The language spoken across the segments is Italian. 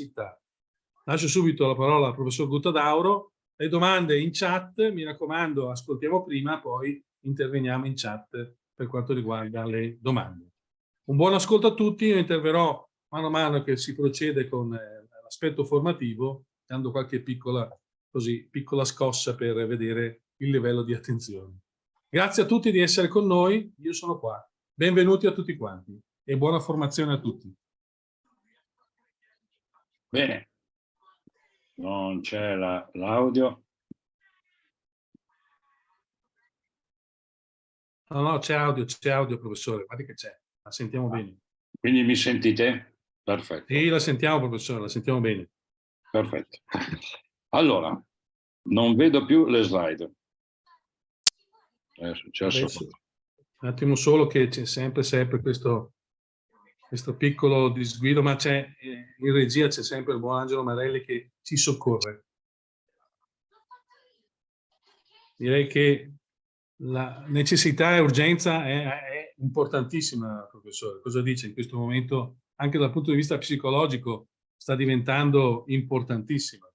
necessità. Lascio subito la parola al professor Guttadauro. Le domande in chat, mi raccomando, ascoltiamo prima, poi interveniamo in chat per quanto riguarda le domande. Un buon ascolto a tutti, io interverrò mano a mano che si procede con eh, l'aspetto formativo, dando qualche piccola, così, piccola scossa per vedere il livello di attenzione. Grazie a tutti di essere con noi, io sono qua. Benvenuti a tutti quanti e buona formazione a tutti. Bene, non c'è l'audio. La, no, no, c'è audio, c'è audio, professore, guardi che c'è, la sentiamo ah, bene. Quindi mi sentite? Perfetto. Sì, la sentiamo, professore, la sentiamo bene. Perfetto. Allora, non vedo più le slide. È successo. Adesso, un attimo solo che c'è sempre, sempre questo, questo piccolo disguido, ma c'è eh, in regia c'è sempre il buon Angelo Marelli che ci soccorre. Direi che la necessità e urgenza è, è importantissima, professore. Cosa dice in questo momento, anche dal punto di vista psicologico, sta diventando importantissima.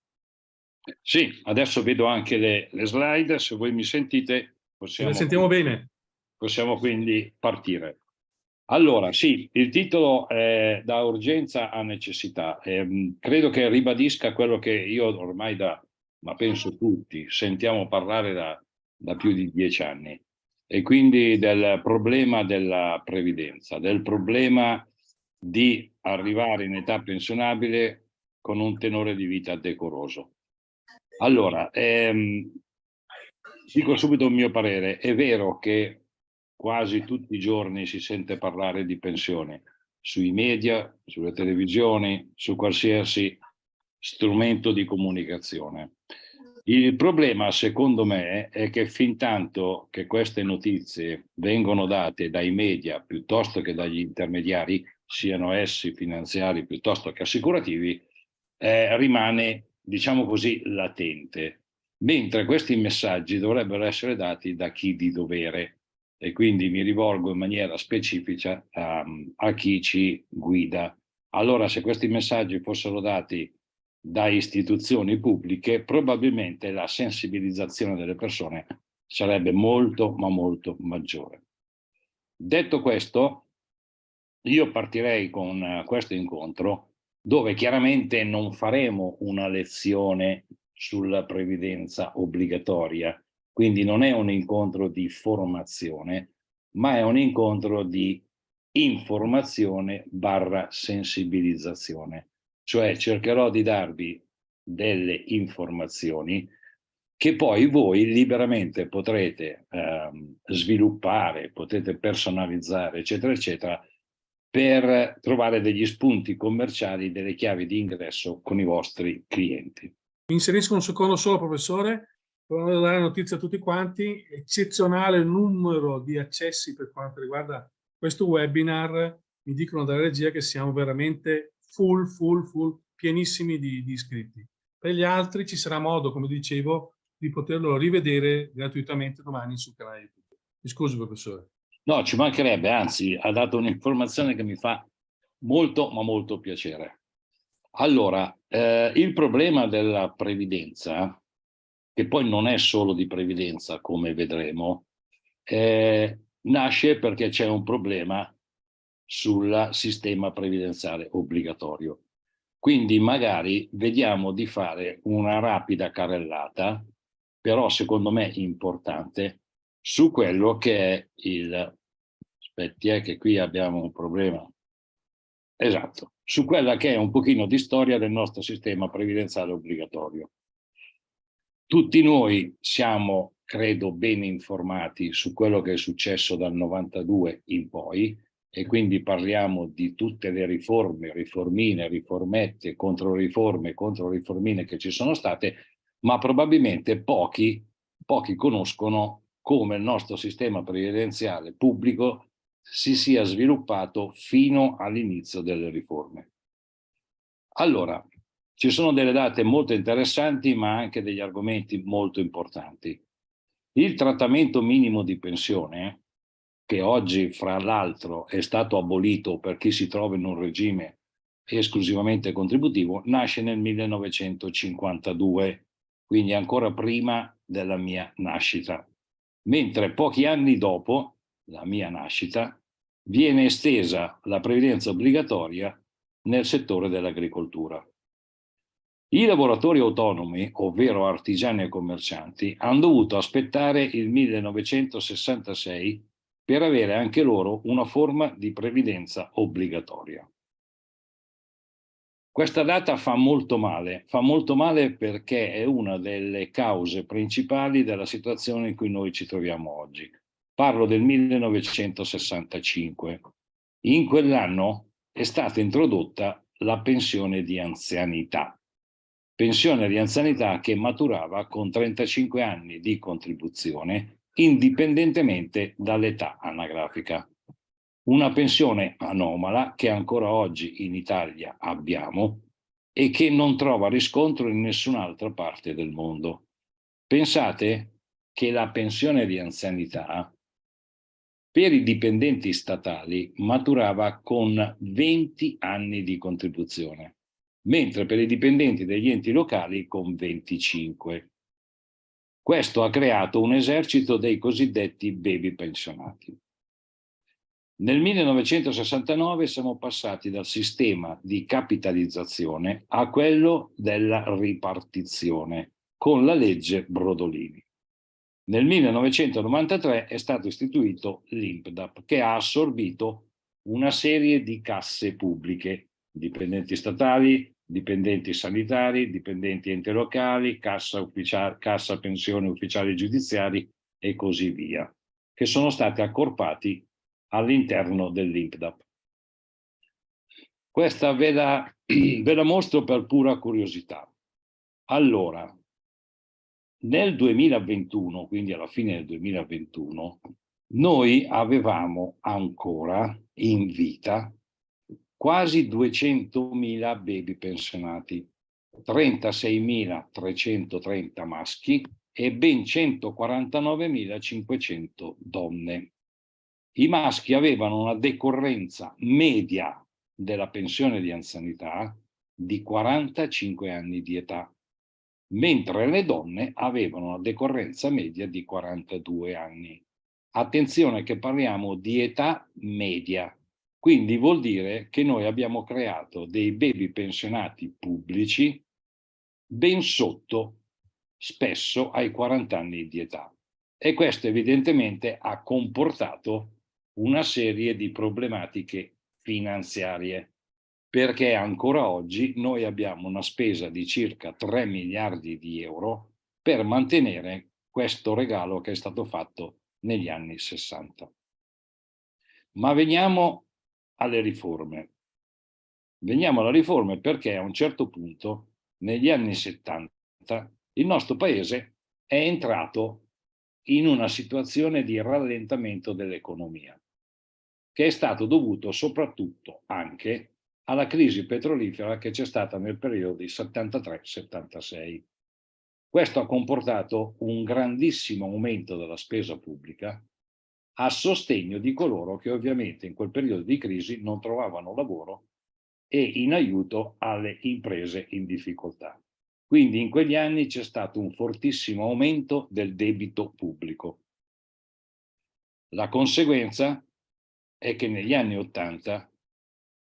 Sì, adesso vedo anche le, le slide, se voi mi sentite possiamo... Sentiamo bene. Possiamo quindi partire. Allora, sì, il titolo è da urgenza a necessità. Eh, credo che ribadisca quello che io ormai da, ma penso tutti, sentiamo parlare da, da più di dieci anni. E quindi del problema della previdenza, del problema di arrivare in età pensionabile con un tenore di vita decoroso. Allora, ehm, dico subito il mio parere, è vero che quasi tutti i giorni si sente parlare di pensione, sui media, sulle televisioni, su qualsiasi strumento di comunicazione. Il problema, secondo me, è che fin tanto che queste notizie vengono date dai media piuttosto che dagli intermediari, siano essi finanziari piuttosto che assicurativi, eh, rimane, diciamo così, latente. Mentre questi messaggi dovrebbero essere dati da chi di dovere, e quindi mi rivolgo in maniera specifica um, a chi ci guida. Allora se questi messaggi fossero dati da istituzioni pubbliche, probabilmente la sensibilizzazione delle persone sarebbe molto ma molto maggiore. Detto questo, io partirei con uh, questo incontro dove chiaramente non faremo una lezione sulla previdenza obbligatoria, quindi non è un incontro di formazione, ma è un incontro di informazione barra sensibilizzazione. Cioè cercherò di darvi delle informazioni che poi voi liberamente potrete ehm, sviluppare, potete personalizzare, eccetera, eccetera, per trovare degli spunti commerciali, delle chiavi di ingresso con i vostri clienti. Mi inserisco un secondo solo, professore. Volevo dare notizia a tutti quanti, eccezionale numero di accessi per quanto riguarda questo webinar, mi dicono dalla regia che siamo veramente full, full, full, pienissimi di, di iscritti. Per gli altri ci sarà modo, come dicevo, di poterlo rivedere gratuitamente domani sul canale YouTube. Mi scusi, professore. No, ci mancherebbe, anzi, ha dato un'informazione che mi fa molto, ma molto piacere. Allora, eh, il problema della previdenza che poi non è solo di previdenza, come vedremo, eh, nasce perché c'è un problema sul sistema previdenziale obbligatorio. Quindi magari vediamo di fare una rapida carrellata, però secondo me importante, su quello che è il... Aspetti, è che qui abbiamo un problema. Esatto, su quella che è un pochino di storia del nostro sistema previdenziale obbligatorio. Tutti noi siamo, credo, ben informati su quello che è successo dal 92 in poi e quindi parliamo di tutte le riforme, riformine, riformette, controriforme, controriformine che ci sono state, ma probabilmente pochi, pochi conoscono come il nostro sistema previdenziale pubblico si sia sviluppato fino all'inizio delle riforme. Allora, ci sono delle date molto interessanti, ma anche degli argomenti molto importanti. Il trattamento minimo di pensione, che oggi fra l'altro è stato abolito per chi si trova in un regime esclusivamente contributivo, nasce nel 1952, quindi ancora prima della mia nascita, mentre pochi anni dopo la mia nascita viene estesa la previdenza obbligatoria nel settore dell'agricoltura. I lavoratori autonomi, ovvero artigiani e commercianti, hanno dovuto aspettare il 1966 per avere anche loro una forma di previdenza obbligatoria. Questa data fa molto male, fa molto male perché è una delle cause principali della situazione in cui noi ci troviamo oggi. Parlo del 1965. In quell'anno è stata introdotta la pensione di anzianità. Pensione di anzianità che maturava con 35 anni di contribuzione indipendentemente dall'età anagrafica. Una pensione anomala che ancora oggi in Italia abbiamo e che non trova riscontro in nessun'altra parte del mondo. Pensate che la pensione di anzianità per i dipendenti statali maturava con 20 anni di contribuzione, mentre per i dipendenti degli enti locali con 25. Questo ha creato un esercito dei cosiddetti baby pensionati. Nel 1969 siamo passati dal sistema di capitalizzazione a quello della ripartizione con la legge Brodolini. Nel 1993 è stato istituito l'INPDAP che ha assorbito una serie di casse pubbliche, dipendenti statali, dipendenti sanitari, dipendenti enti locali, cassa, cassa pensione ufficiali giudiziari e così via, che sono stati accorpati all'interno dell'INPDAP. Questa ve la, ve la mostro per pura curiosità. Allora, nel 2021, quindi alla fine del 2021, noi avevamo ancora in vita quasi 200.000 baby pensionati, 36.330 maschi e ben 149.500 donne. I maschi avevano una decorrenza media della pensione di anzianità di 45 anni di età mentre le donne avevano una decorrenza media di 42 anni. Attenzione che parliamo di età media, quindi vuol dire che noi abbiamo creato dei baby pensionati pubblici ben sotto spesso ai 40 anni di età. E questo evidentemente ha comportato una serie di problematiche finanziarie perché ancora oggi noi abbiamo una spesa di circa 3 miliardi di euro per mantenere questo regalo che è stato fatto negli anni 60. Ma veniamo alle riforme. Veniamo alle riforme perché a un certo punto, negli anni 70, il nostro paese è entrato in una situazione di rallentamento dell'economia, che è stato dovuto soprattutto anche alla crisi petrolifera che c'è stata nel periodo di 73-76. Questo ha comportato un grandissimo aumento della spesa pubblica a sostegno di coloro che ovviamente in quel periodo di crisi non trovavano lavoro e in aiuto alle imprese in difficoltà. Quindi in quegli anni c'è stato un fortissimo aumento del debito pubblico. La conseguenza è che negli anni Ottanta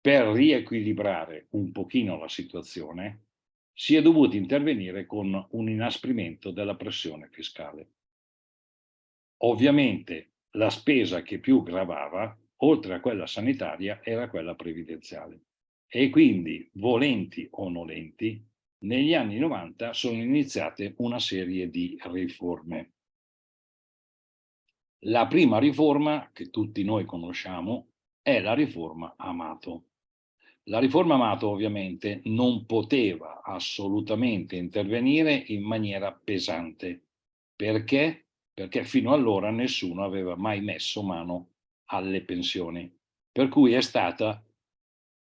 per riequilibrare un pochino la situazione, si è dovuto intervenire con un inasprimento della pressione fiscale. Ovviamente la spesa che più gravava, oltre a quella sanitaria, era quella previdenziale. E quindi, volenti o nolenti, negli anni 90 sono iniziate una serie di riforme. La prima riforma, che tutti noi conosciamo, è la riforma Amato. La riforma Amato ovviamente non poteva assolutamente intervenire in maniera pesante. Perché? Perché fino allora nessuno aveva mai messo mano alle pensioni. Per cui è stata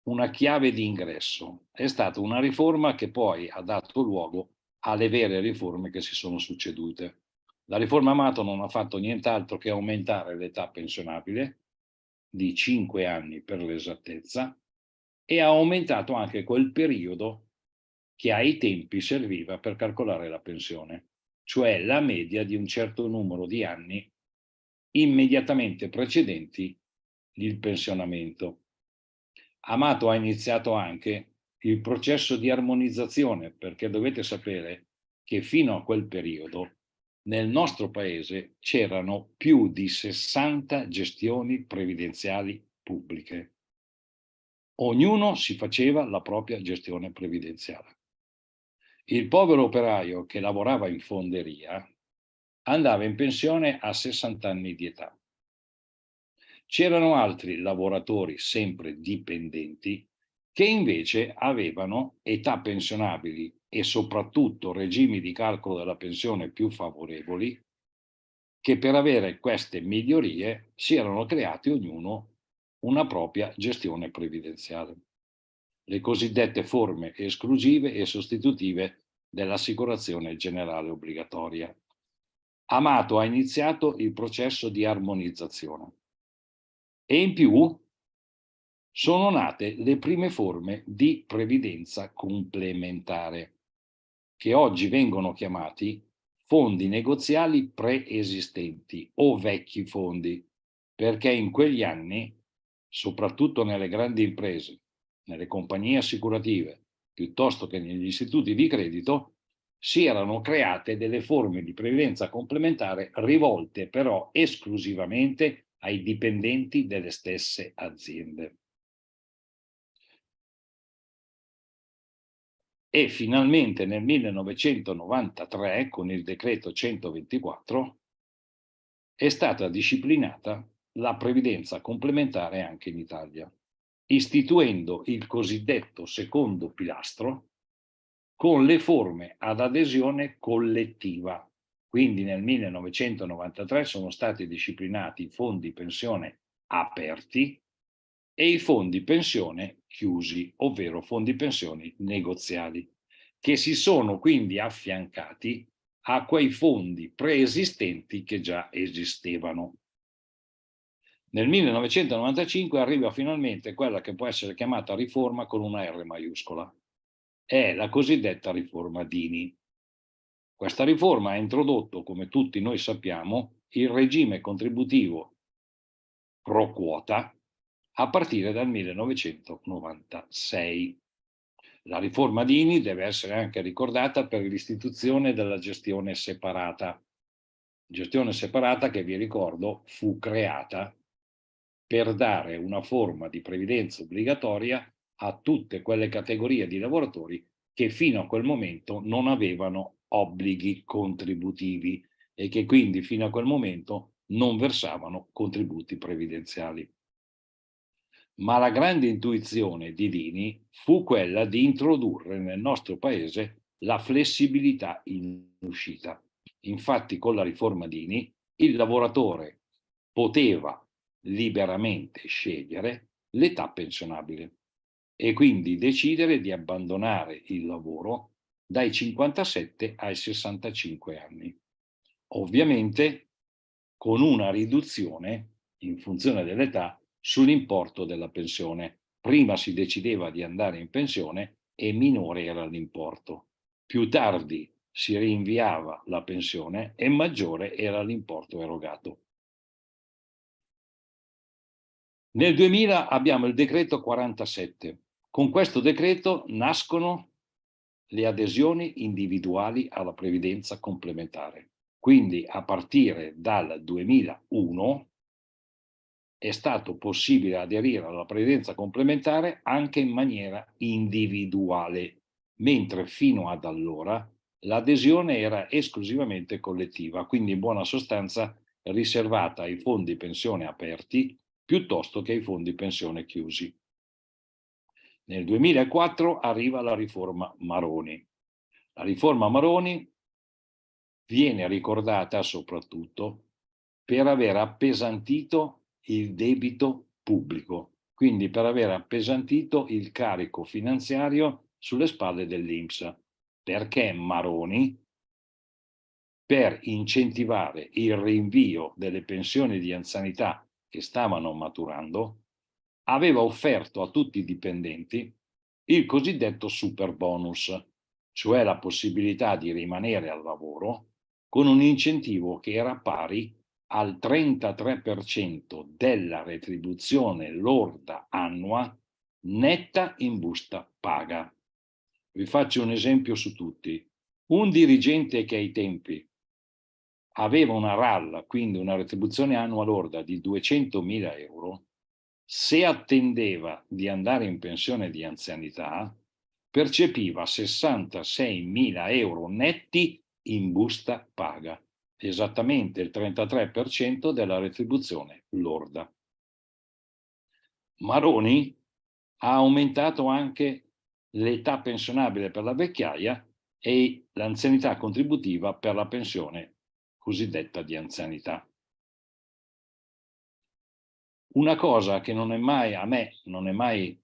una chiave di ingresso. È stata una riforma che poi ha dato luogo alle vere riforme che si sono succedute. La riforma Amato non ha fatto nient'altro che aumentare l'età pensionabile di 5 anni per l'esattezza e ha aumentato anche quel periodo che ai tempi serviva per calcolare la pensione, cioè la media di un certo numero di anni immediatamente precedenti il pensionamento. Amato ha iniziato anche il processo di armonizzazione, perché dovete sapere che fino a quel periodo nel nostro paese c'erano più di 60 gestioni previdenziali pubbliche. Ognuno si faceva la propria gestione previdenziale. Il povero operaio che lavorava in fonderia andava in pensione a 60 anni di età. C'erano altri lavoratori sempre dipendenti che invece avevano età pensionabili e soprattutto regimi di calcolo della pensione più favorevoli che per avere queste migliorie si erano creati ognuno una propria gestione previdenziale. Le cosiddette forme esclusive e sostitutive dell'assicurazione generale obbligatoria. Amato ha iniziato il processo di armonizzazione e in più sono nate le prime forme di previdenza complementare, che oggi vengono chiamati fondi negoziali preesistenti o vecchi fondi, perché in quegli anni, soprattutto nelle grandi imprese, nelle compagnie assicurative, piuttosto che negli istituti di credito, si erano create delle forme di previdenza complementare rivolte però esclusivamente ai dipendenti delle stesse aziende. E finalmente nel 1993, con il decreto 124, è stata disciplinata la previdenza complementare anche in Italia, istituendo il cosiddetto secondo pilastro, con le forme ad adesione collettiva. Quindi nel 1993 sono stati disciplinati i fondi pensione aperti e i fondi pensione chiusi, ovvero fondi pensioni negoziali, che si sono quindi affiancati a quei fondi preesistenti che già esistevano. Nel 1995 arriva finalmente quella che può essere chiamata riforma con una R maiuscola, è la cosiddetta riforma Dini. Questa riforma ha introdotto, come tutti noi sappiamo, il regime contributivo pro quota a partire dal 1996. La riforma Dini deve essere anche ricordata per l'istituzione della gestione separata. Gestione separata che, vi ricordo, fu creata per dare una forma di previdenza obbligatoria a tutte quelle categorie di lavoratori che fino a quel momento non avevano obblighi contributivi e che quindi fino a quel momento non versavano contributi previdenziali. Ma la grande intuizione di Dini fu quella di introdurre nel nostro paese la flessibilità in uscita. Infatti con la riforma Dini il lavoratore poteva liberamente scegliere l'età pensionabile e quindi decidere di abbandonare il lavoro dai 57 ai 65 anni. Ovviamente con una riduzione in funzione dell'età sull'importo della pensione. Prima si decideva di andare in pensione e minore era l'importo. Più tardi si rinviava la pensione e maggiore era l'importo erogato. Nel 2000 abbiamo il decreto 47, con questo decreto nascono le adesioni individuali alla previdenza complementare. Quindi a partire dal 2001 è stato possibile aderire alla previdenza complementare anche in maniera individuale, mentre fino ad allora l'adesione era esclusivamente collettiva, quindi in buona sostanza riservata ai fondi pensione aperti piuttosto che ai fondi pensione chiusi. Nel 2004 arriva la riforma Maroni. La riforma Maroni viene ricordata soprattutto per aver appesantito il debito pubblico, quindi per aver appesantito il carico finanziario sulle spalle dell'Inps, perché Maroni, per incentivare il rinvio delle pensioni di anzianità che stavano maturando, aveva offerto a tutti i dipendenti il cosiddetto super bonus, cioè la possibilità di rimanere al lavoro con un incentivo che era pari al 33% della retribuzione lorda annua netta in busta paga. Vi faccio un esempio su tutti. Un dirigente che ai tempi aveva una RAL, quindi una retribuzione annua lorda di 200.000 euro, se attendeva di andare in pensione di anzianità, percepiva 66.000 euro netti in busta paga, esattamente il 33% della retribuzione lorda. Maroni ha aumentato anche l'età pensionabile per la vecchiaia e l'anzianità contributiva per la pensione cosiddetta di anzianità. Una cosa che non è mai, a me non è mai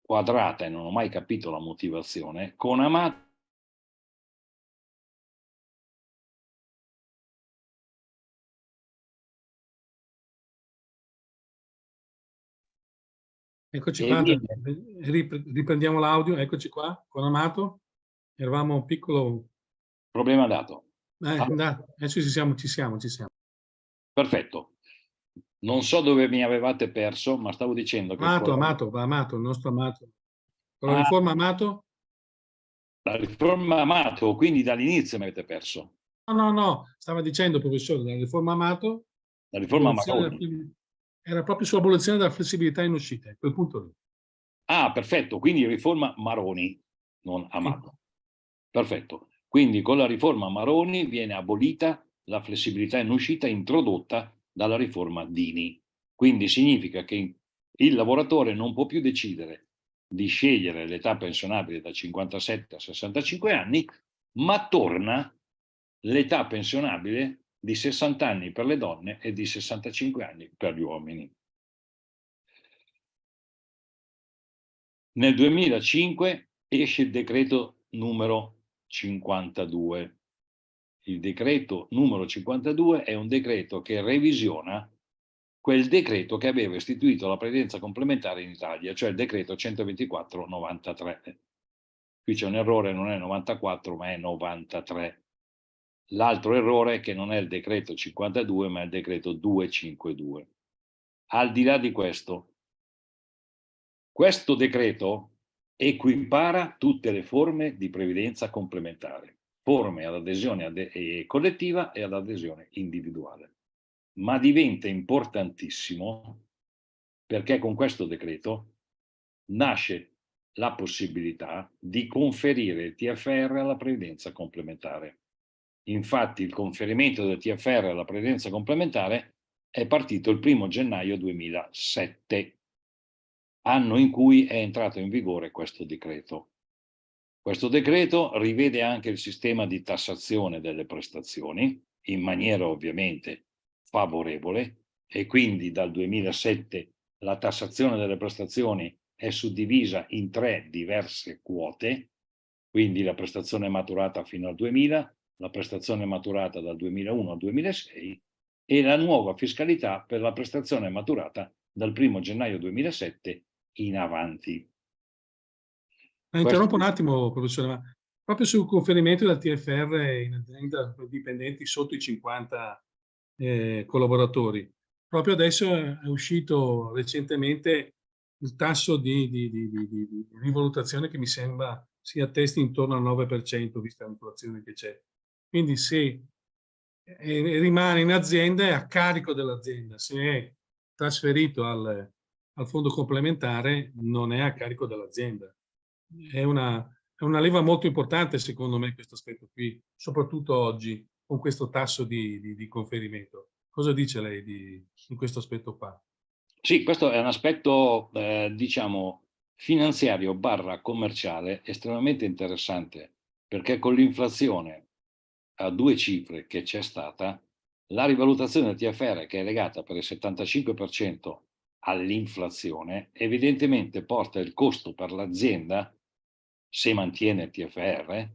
quadrata e non ho mai capito la motivazione, con Amato Eccoci qua, riprendiamo l'audio, eccoci qua, con Amato. Eravamo un piccolo... Problema dato. Eh, allora. adesso ci siamo, ci siamo, ci siamo. Perfetto. Non so dove mi avevate perso, ma stavo dicendo che... Amato, Amato, va Amato, il nostro Amato. Con la ah, riforma Amato? La riforma Amato, quindi dall'inizio mi avete perso. No, no, no, stava dicendo, professore, la riforma Amato... La riforma Amato era proprio sull'abolizione della flessibilità in uscita, a quel punto lì. Ah, perfetto, quindi riforma Maroni, non Amato. Sì. Perfetto. Quindi con la riforma Maroni viene abolita la flessibilità in uscita introdotta dalla riforma Dini. Quindi significa che il lavoratore non può più decidere di scegliere l'età pensionabile da 57 a 65 anni, ma torna l'età pensionabile di 60 anni per le donne e di 65 anni per gli uomini. Nel 2005 esce il decreto numero 52. Il decreto numero 52 è un decreto che revisiona quel decreto che aveva istituito la previdenza complementare in Italia, cioè il decreto 124-93. Qui c'è un errore, non è 94 ma è 93. L'altro errore è che non è il decreto 52 ma è il decreto 252. Al di là di questo, questo decreto equipara tutte le forme di previdenza complementare, forme ad adesione ad collettiva e ad adesione individuale. Ma diventa importantissimo perché con questo decreto nasce la possibilità di conferire il TFR alla previdenza complementare. Infatti il conferimento del TFR alla previdenza complementare è partito il primo gennaio 2007, anno in cui è entrato in vigore questo decreto. Questo decreto rivede anche il sistema di tassazione delle prestazioni, in maniera ovviamente favorevole, e quindi dal 2007 la tassazione delle prestazioni è suddivisa in tre diverse quote, quindi la prestazione maturata fino al 2000, la prestazione maturata dal 2001 al 2006 e la nuova fiscalità per la prestazione maturata dal 1 gennaio 2007 in avanti. Ah, interrompo un attimo, professore, ma proprio sul conferimento del TFR in azienda per dipendenti sotto i 50 eh, collaboratori. Proprio adesso è uscito recentemente il tasso di, di, di, di rivalutazione che mi sembra si attesti intorno al 9%, vista l'inflazione che c'è. Quindi se eh, rimane in azienda è a carico dell'azienda, se è trasferito al, al, fondo complementare non è a carico dell'azienda. È una, è una leva molto importante secondo me questo aspetto qui, soprattutto oggi con questo tasso di, di, di conferimento. Cosa dice lei di, in questo aspetto qua? Sì, questo è un aspetto, eh, diciamo, finanziario barra commerciale estremamente interessante, perché con l'inflazione a due cifre che c'è stata, la rivalutazione del TFR che è legata per il 75% all'inflazione, evidentemente porta il costo per l'azienda, se mantiene il TFR,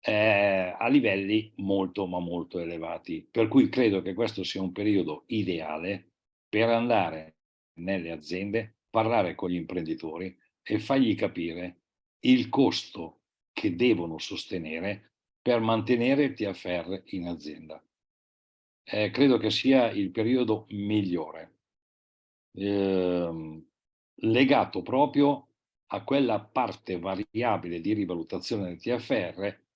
eh, a livelli molto ma molto elevati. Per cui credo che questo sia un periodo ideale per andare nelle aziende parlare con gli imprenditori e fargli capire il costo che devono sostenere per mantenere il TFR in azienda. Eh, credo che sia il periodo migliore, eh, legato proprio a quella parte variabile di rivalutazione del TFR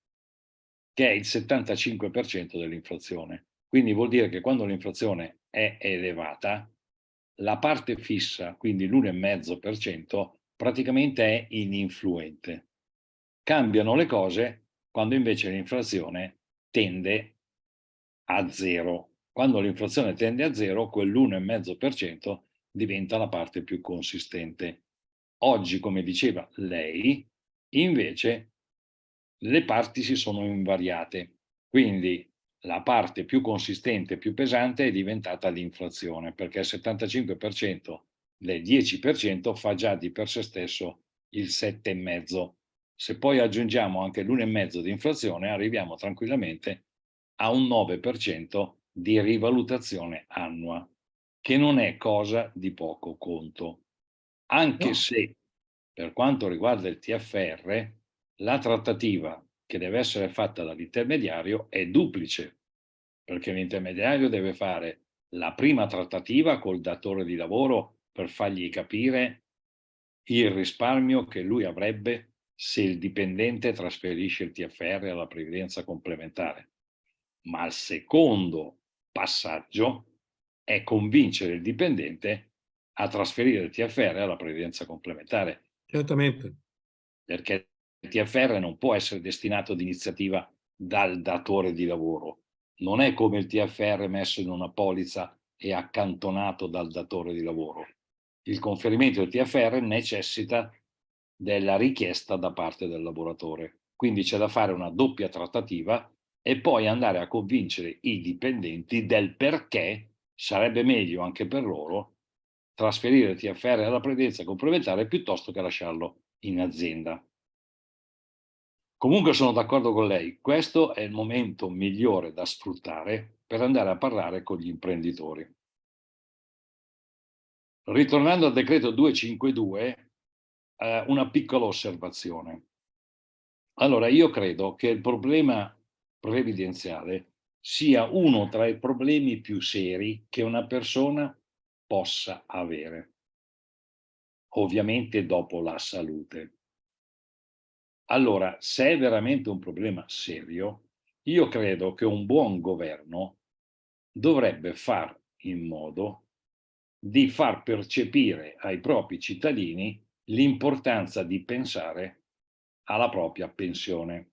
che è il 75% dell'inflazione. Quindi vuol dire che quando l'inflazione è elevata, la parte fissa, quindi l'1,5%, praticamente è ininfluente. Cambiano le cose quando invece l'inflazione tende a zero. Quando l'inflazione tende a zero, quell'1,5% diventa la parte più consistente. Oggi, come diceva lei, invece le parti si sono invariate. Quindi la parte più consistente, più pesante è diventata l'inflazione, perché il 75% del 10% fa già di per sé stesso il 7,5%. Se poi aggiungiamo anche l'1,5% di inflazione, arriviamo tranquillamente a un 9% di rivalutazione annua, che non è cosa di poco conto. Anche no. se, per quanto riguarda il TFR, la trattativa che deve essere fatta dall'intermediario è duplice, perché l'intermediario deve fare la prima trattativa col datore di lavoro per fargli capire il risparmio che lui avrebbe se il dipendente trasferisce il TFR alla previdenza complementare. Ma il secondo passaggio è convincere il dipendente a trasferire il TFR alla previdenza complementare. Certamente. Perché il TFR non può essere destinato ad iniziativa dal datore di lavoro. Non è come il TFR messo in una polizza e accantonato dal datore di lavoro. Il conferimento del TFR necessita della richiesta da parte del lavoratore. Quindi c'è da fare una doppia trattativa e poi andare a convincere i dipendenti del perché sarebbe meglio anche per loro trasferire TFR alla previdenza complementare piuttosto che lasciarlo in azienda. Comunque sono d'accordo con lei, questo è il momento migliore da sfruttare per andare a parlare con gli imprenditori. Ritornando al decreto 252, eh, una piccola osservazione. Allora, io credo che il problema previdenziale sia uno tra i problemi più seri che una persona possa avere, ovviamente dopo la salute. Allora, se è veramente un problema serio, io credo che un buon governo dovrebbe far in modo di far percepire ai propri cittadini l'importanza di pensare alla propria pensione,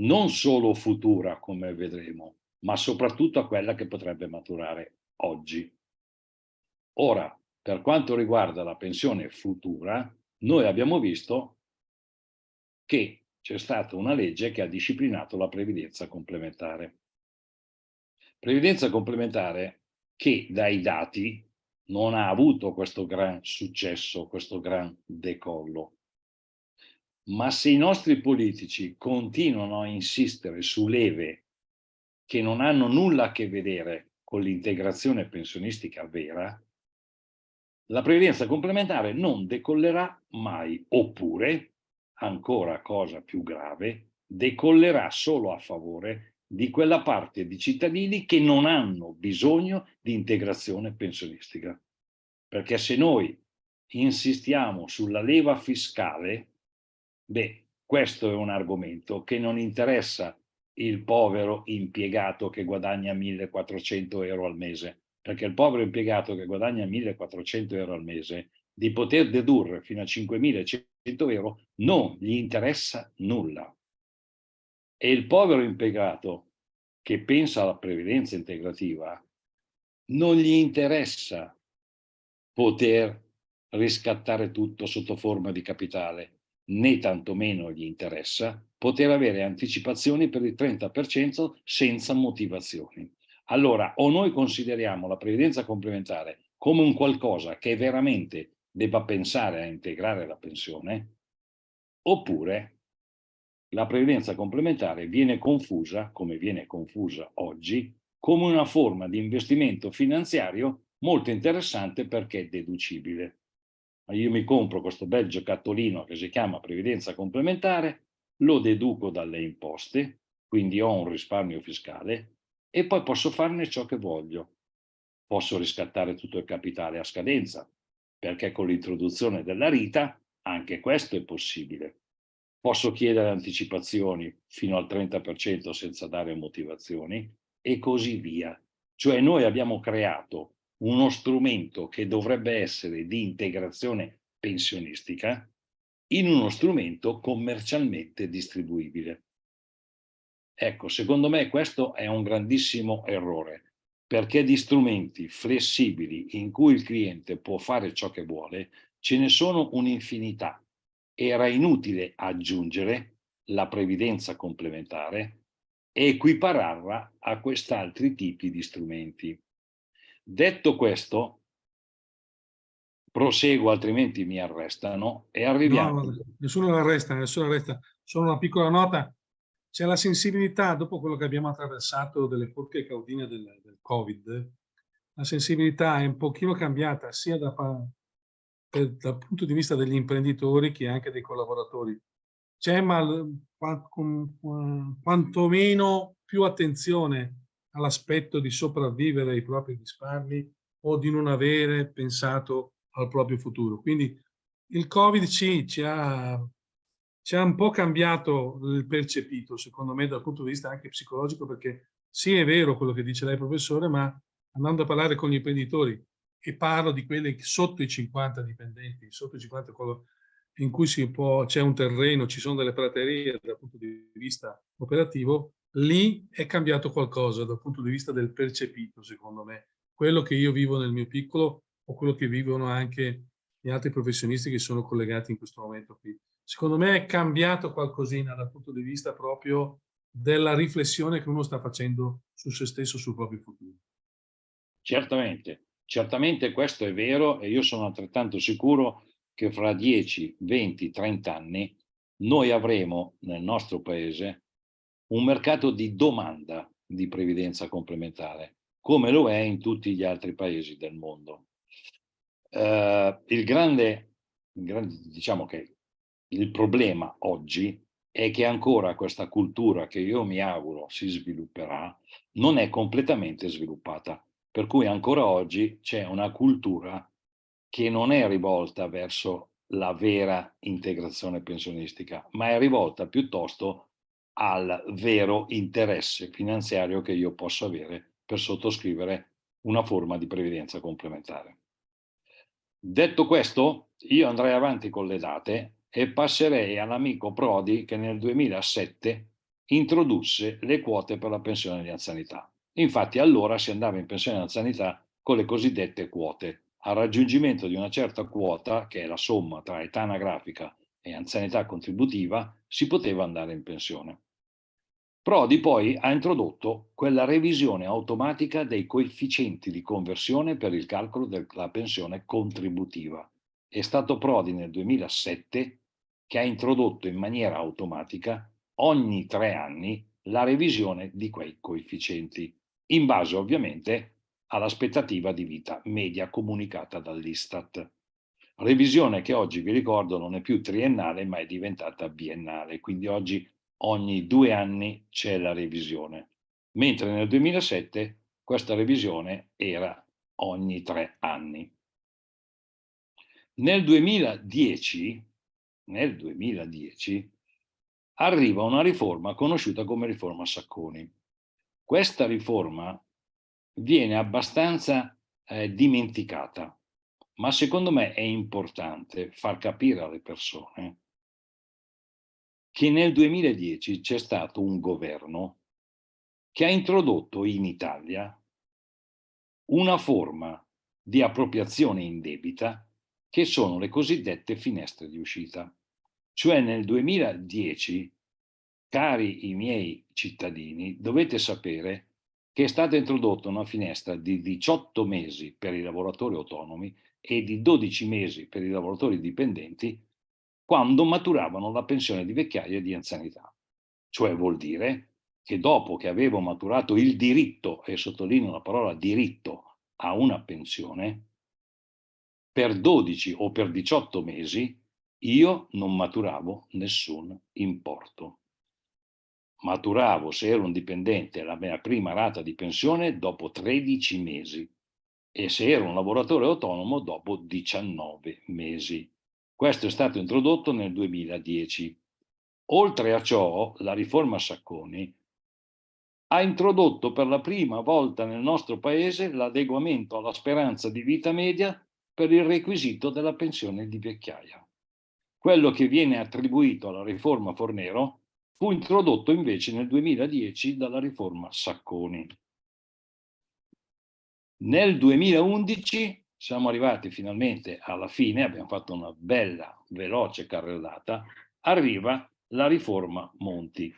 non solo futura come vedremo, ma soprattutto a quella che potrebbe maturare oggi. Ora, per quanto riguarda la pensione futura, noi abbiamo visto che c'è stata una legge che ha disciplinato la previdenza complementare. Previdenza complementare che dai dati non ha avuto questo gran successo, questo gran decollo. Ma se i nostri politici continuano a insistere su leve che non hanno nulla a che vedere con l'integrazione pensionistica vera, la previdenza complementare non decollerà mai, oppure ancora cosa più grave, decollerà solo a favore di quella parte di cittadini che non hanno bisogno di integrazione pensionistica. Perché se noi insistiamo sulla leva fiscale, beh, questo è un argomento che non interessa il povero impiegato che guadagna 1400 euro al mese, perché il povero impiegato che guadagna 1400 euro al mese di poter dedurre fino a 5.100 euro non gli interessa nulla. E il povero impiegato che pensa alla previdenza integrativa non gli interessa poter riscattare tutto sotto forma di capitale, né tantomeno gli interessa poter avere anticipazioni per il 30% senza motivazioni. Allora, o noi consideriamo la previdenza complementare come un qualcosa che veramente debba pensare a integrare la pensione, oppure la previdenza complementare viene confusa, come viene confusa oggi, come una forma di investimento finanziario molto interessante perché deducibile. io mi compro questo bel giocattolino che si chiama previdenza complementare, lo deduco dalle imposte, quindi ho un risparmio fiscale e poi posso farne ciò che voglio. Posso riscattare tutto il capitale a scadenza, perché con l'introduzione della RITA anche questo è possibile. Posso chiedere anticipazioni fino al 30% senza dare motivazioni e così via. Cioè noi abbiamo creato uno strumento che dovrebbe essere di integrazione pensionistica in uno strumento commercialmente distribuibile. Ecco, secondo me questo è un grandissimo errore, perché di strumenti flessibili in cui il cliente può fare ciò che vuole, ce ne sono un'infinità. Era inutile aggiungere la previdenza complementare e equipararla a quest'altri tipi di strumenti. Detto questo, proseguo altrimenti mi arrestano e arriviamo... No, nessuno arresta, nessuno arresta. Solo una piccola nota, c'è la sensibilità, dopo quello che abbiamo attraversato delle porche caudine del, del Covid, la sensibilità è un pochino cambiata sia da, per, dal punto di vista degli imprenditori che anche dei collaboratori. C'è ma quantomeno più attenzione all'aspetto di sopravvivere ai propri risparmi o di non avere pensato al proprio futuro. Quindi il Covid ci, ci, ha, ci ha un po' cambiato il percepito, secondo me, dal punto di vista anche psicologico, perché sì, è vero quello che dice lei, professore, ma andando a parlare con gli imprenditori, e parlo di quelli sotto i 50 dipendenti, sotto i 50 in cui c'è un terreno, ci sono delle praterie dal punto di vista operativo, lì è cambiato qualcosa dal punto di vista del percepito, secondo me. Quello che io vivo nel mio piccolo o quello che vivono anche gli altri professionisti che sono collegati in questo momento qui. Secondo me è cambiato qualcosina dal punto di vista proprio della riflessione che uno sta facendo su se stesso, sul proprio futuro. Certamente, certamente questo è vero e io sono altrettanto sicuro che fra 10, 20, 30 anni noi avremo nel nostro paese un mercato di domanda di previdenza complementare, come lo è in tutti gli altri paesi del mondo. Uh, il, grande, il grande, diciamo che il problema oggi è che ancora questa cultura che io mi auguro si svilupperà non è completamente sviluppata, per cui ancora oggi c'è una cultura che non è rivolta verso la vera integrazione pensionistica, ma è rivolta piuttosto al vero interesse finanziario che io posso avere per sottoscrivere una forma di previdenza complementare. Detto questo, io andrei avanti con le date e passerei all'amico Prodi che nel 2007 introdusse le quote per la pensione di anzianità. Infatti allora si andava in pensione di anzianità con le cosiddette quote. Al raggiungimento di una certa quota, che è la somma tra età anagrafica e anzianità contributiva, si poteva andare in pensione. Prodi poi ha introdotto quella revisione automatica dei coefficienti di conversione per il calcolo della pensione contributiva. È stato Prodi nel 2007 che ha introdotto in maniera automatica ogni tre anni la revisione di quei coefficienti, in base ovviamente all'aspettativa di vita media comunicata dall'Istat. Revisione che oggi, vi ricordo, non è più triennale ma è diventata biennale, quindi oggi ogni due anni c'è la revisione, mentre nel 2007 questa revisione era ogni tre anni. Nel 2010, nel 2010 arriva una riforma conosciuta come riforma Sacconi. Questa riforma viene abbastanza eh, dimenticata, ma secondo me è importante far capire alle persone che nel 2010 c'è stato un governo che ha introdotto in Italia una forma di appropriazione indebita che sono le cosiddette finestre di uscita. Cioè nel 2010, cari i miei cittadini, dovete sapere che è stata introdotta una finestra di 18 mesi per i lavoratori autonomi e di 12 mesi per i lavoratori dipendenti quando maturavano la pensione di vecchiaia e di anzianità. Cioè vuol dire che dopo che avevo maturato il diritto, e sottolineo la parola diritto, a una pensione, per 12 o per 18 mesi io non maturavo nessun importo. Maturavo, se ero un dipendente, la mia prima rata di pensione dopo 13 mesi e se ero un lavoratore autonomo dopo 19 mesi. Questo è stato introdotto nel 2010. Oltre a ciò, la riforma Sacconi ha introdotto per la prima volta nel nostro paese l'adeguamento alla speranza di vita media per il requisito della pensione di vecchiaia. Quello che viene attribuito alla riforma Fornero fu introdotto invece nel 2010 dalla riforma Sacconi. Nel 2011 siamo arrivati finalmente alla fine, abbiamo fatto una bella, veloce carrellata, arriva la riforma Monti.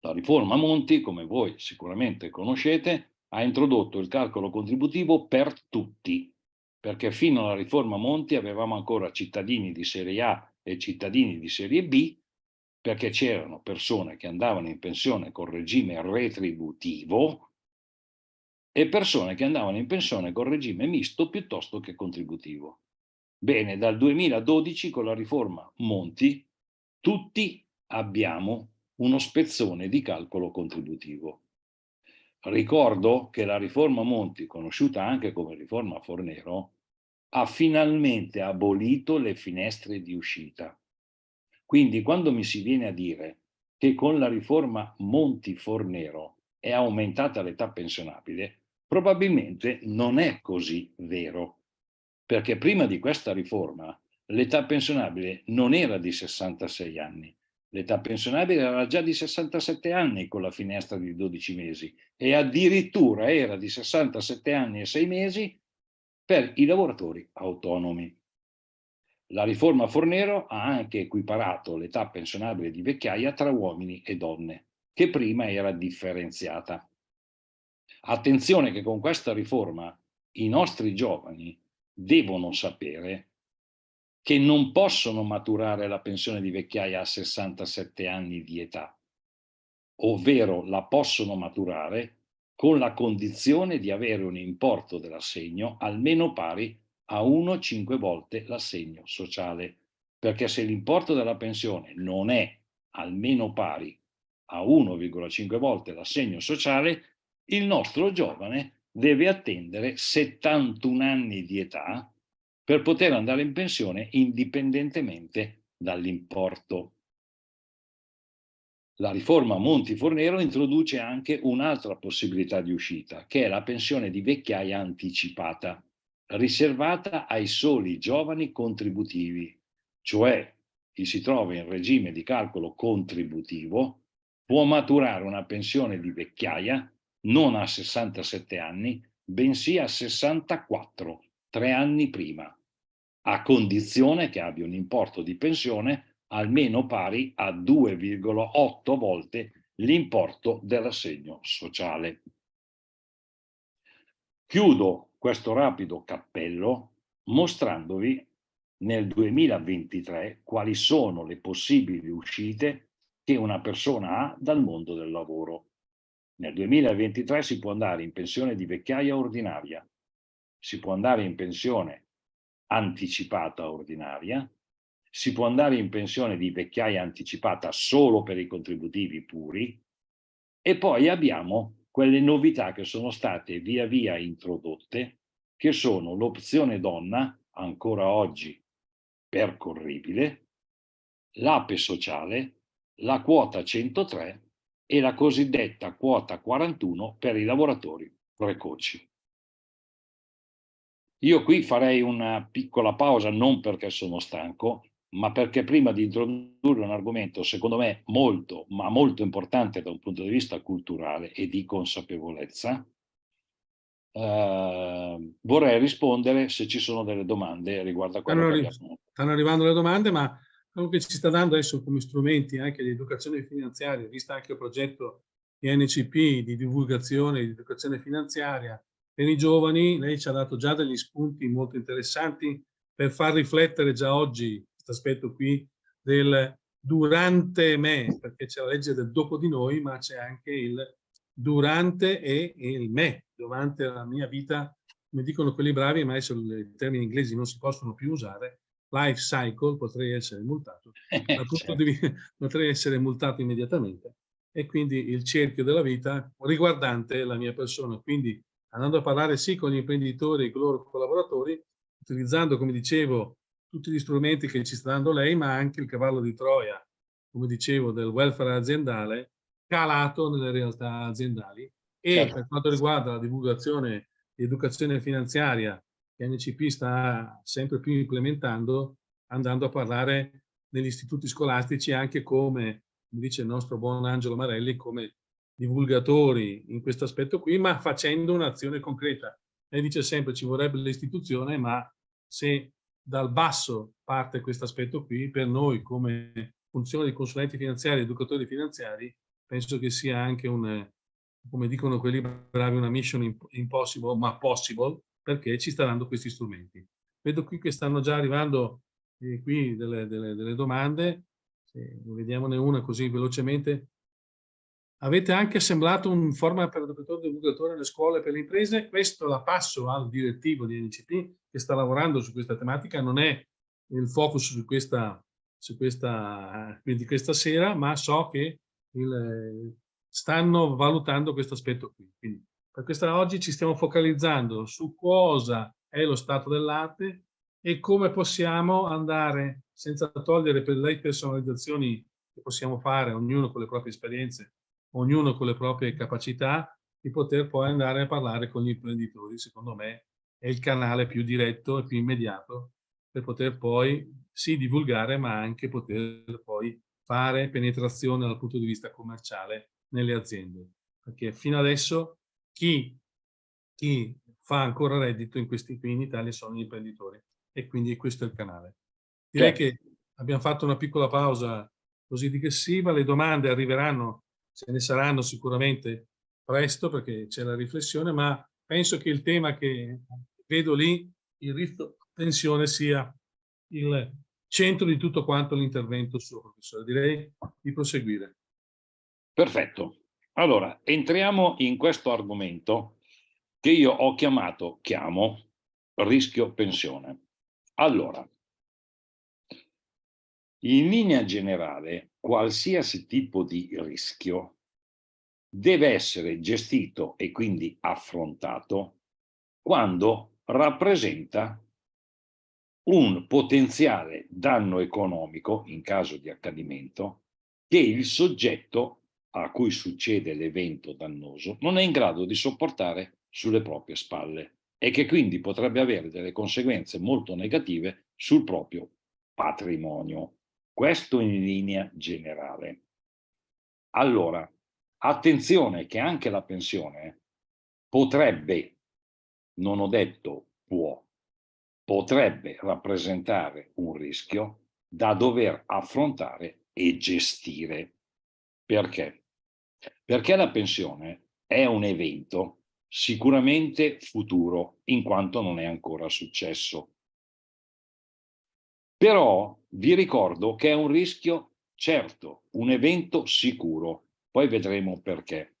La riforma Monti, come voi sicuramente conoscete, ha introdotto il calcolo contributivo per tutti, perché fino alla riforma Monti avevamo ancora cittadini di serie A e cittadini di serie B, perché c'erano persone che andavano in pensione con regime retributivo e persone che andavano in pensione con regime misto piuttosto che contributivo. Bene, dal 2012 con la riforma Monti tutti abbiamo uno spezzone di calcolo contributivo. Ricordo che la riforma Monti, conosciuta anche come riforma Fornero, ha finalmente abolito le finestre di uscita. Quindi quando mi si viene a dire che con la riforma Monti-Fornero è aumentata l'età pensionabile, probabilmente non è così vero, perché prima di questa riforma l'età pensionabile non era di 66 anni, L'età pensionabile era già di 67 anni con la finestra di 12 mesi e addirittura era di 67 anni e 6 mesi per i lavoratori autonomi. La riforma Fornero ha anche equiparato l'età pensionabile di vecchiaia tra uomini e donne, che prima era differenziata. Attenzione che con questa riforma i nostri giovani devono sapere che non possono maturare la pensione di vecchiaia a 67 anni di età, ovvero la possono maturare con la condizione di avere un importo dell'assegno almeno pari a 1-5 volte l'assegno sociale, perché se l'importo della pensione non è almeno pari a 1,5 volte l'assegno sociale, il nostro giovane deve attendere 71 anni di età per poter andare in pensione indipendentemente dall'importo. La riforma Monti-Fornero introduce anche un'altra possibilità di uscita, che è la pensione di vecchiaia anticipata, riservata ai soli giovani contributivi, cioè chi si trova in regime di calcolo contributivo può maturare una pensione di vecchiaia non a 67 anni, bensì a 64, tre anni prima a condizione che abbia un importo di pensione almeno pari a 2,8 volte l'importo dell'assegno sociale. Chiudo questo rapido cappello mostrandovi nel 2023 quali sono le possibili uscite che una persona ha dal mondo del lavoro. Nel 2023 si può andare in pensione di vecchiaia ordinaria, si può andare in pensione anticipata ordinaria, si può andare in pensione di vecchiaia anticipata solo per i contributivi puri. E poi abbiamo quelle novità che sono state via via introdotte che sono l'opzione donna, ancora oggi percorribile, l'APE sociale, la quota 103 e la cosiddetta quota 41 per i lavoratori precoci. Io qui farei una piccola pausa, non perché sono stanco, ma perché prima di introdurre un argomento, secondo me, molto, ma molto importante da un punto di vista culturale e di consapevolezza, eh, vorrei rispondere se ci sono delle domande riguardo a quello stanno, che abbiamo. Stanno arrivando le domande, ma quello che ci sta dando adesso come strumenti anche di educazione finanziaria, visto anche il progetto di NCP di divulgazione di educazione finanziaria, per i giovani. Lei ci ha dato già degli spunti molto interessanti per far riflettere già oggi questo aspetto qui del durante me, perché c'è la legge del dopo di noi, ma c'è anche il durante e il me, durante la mia vita come dicono quelli bravi, ma adesso i termini inglesi non si possono più usare, life cycle, potrei essere multato, punto di vista, potrei essere multato immediatamente e quindi il cerchio della vita riguardante la mia persona. Quindi andando a parlare sì con gli imprenditori e con i loro collaboratori, utilizzando, come dicevo, tutti gli strumenti che ci sta dando lei, ma anche il cavallo di Troia, come dicevo, del welfare aziendale, calato nelle realtà aziendali. E certo. per quanto riguarda la divulgazione di educazione finanziaria che NCP sta sempre più implementando, andando a parlare negli istituti scolastici anche come, come dice il nostro buon Angelo Marelli, come divulgatori in questo aspetto qui, ma facendo un'azione concreta. Lei dice sempre ci vorrebbe l'istituzione, ma se dal basso parte questo aspetto qui, per noi come funzione di consulenti finanziari, educatori finanziari, penso che sia anche un, come dicono quelli bravi, una mission impossible, ma possible, perché ci sta dando questi strumenti. Vedo qui che stanno già arrivando eh, qui delle, delle, delle domande, Se, vediamone una così velocemente. Avete anche assemblato un format per educatore e divulgatore nelle scuole per le imprese? Questo la passo al direttivo di NCP che sta lavorando su questa tematica, non è il focus su questa, su questa, di questa sera, ma so che il, stanno valutando questo aspetto qui. Quindi per questa oggi ci stiamo focalizzando su cosa è lo stato dell'arte e come possiamo andare, senza togliere per le personalizzazioni che possiamo fare, ognuno con le proprie esperienze, ognuno con le proprie capacità, di poter poi andare a parlare con gli imprenditori, secondo me è il canale più diretto e più immediato per poter poi sì divulgare ma anche poter poi fare penetrazione dal punto di vista commerciale nelle aziende. Perché fino adesso chi, chi fa ancora reddito in questi qui in Italia sono gli imprenditori e quindi questo è il canale. Direi certo. che abbiamo fatto una piccola pausa così digressiva, le domande arriveranno, ce ne saranno sicuramente presto perché c'è la riflessione, ma penso che il tema che vedo lì, il rischio tensione sia il centro di tutto quanto l'intervento suo, professore. Direi di proseguire. Perfetto. Allora, entriamo in questo argomento che io ho chiamato, chiamo, rischio pensione. Allora, in linea generale, qualsiasi tipo di rischio deve essere gestito e quindi affrontato quando rappresenta un potenziale danno economico in caso di accadimento che il soggetto a cui succede l'evento dannoso non è in grado di sopportare sulle proprie spalle e che quindi potrebbe avere delle conseguenze molto negative sul proprio patrimonio. Questo in linea generale. Allora, attenzione che anche la pensione potrebbe, non ho detto può, potrebbe rappresentare un rischio da dover affrontare e gestire. Perché? Perché la pensione è un evento sicuramente futuro, in quanto non è ancora successo. Però vi ricordo che è un rischio certo, un evento sicuro, poi vedremo perché,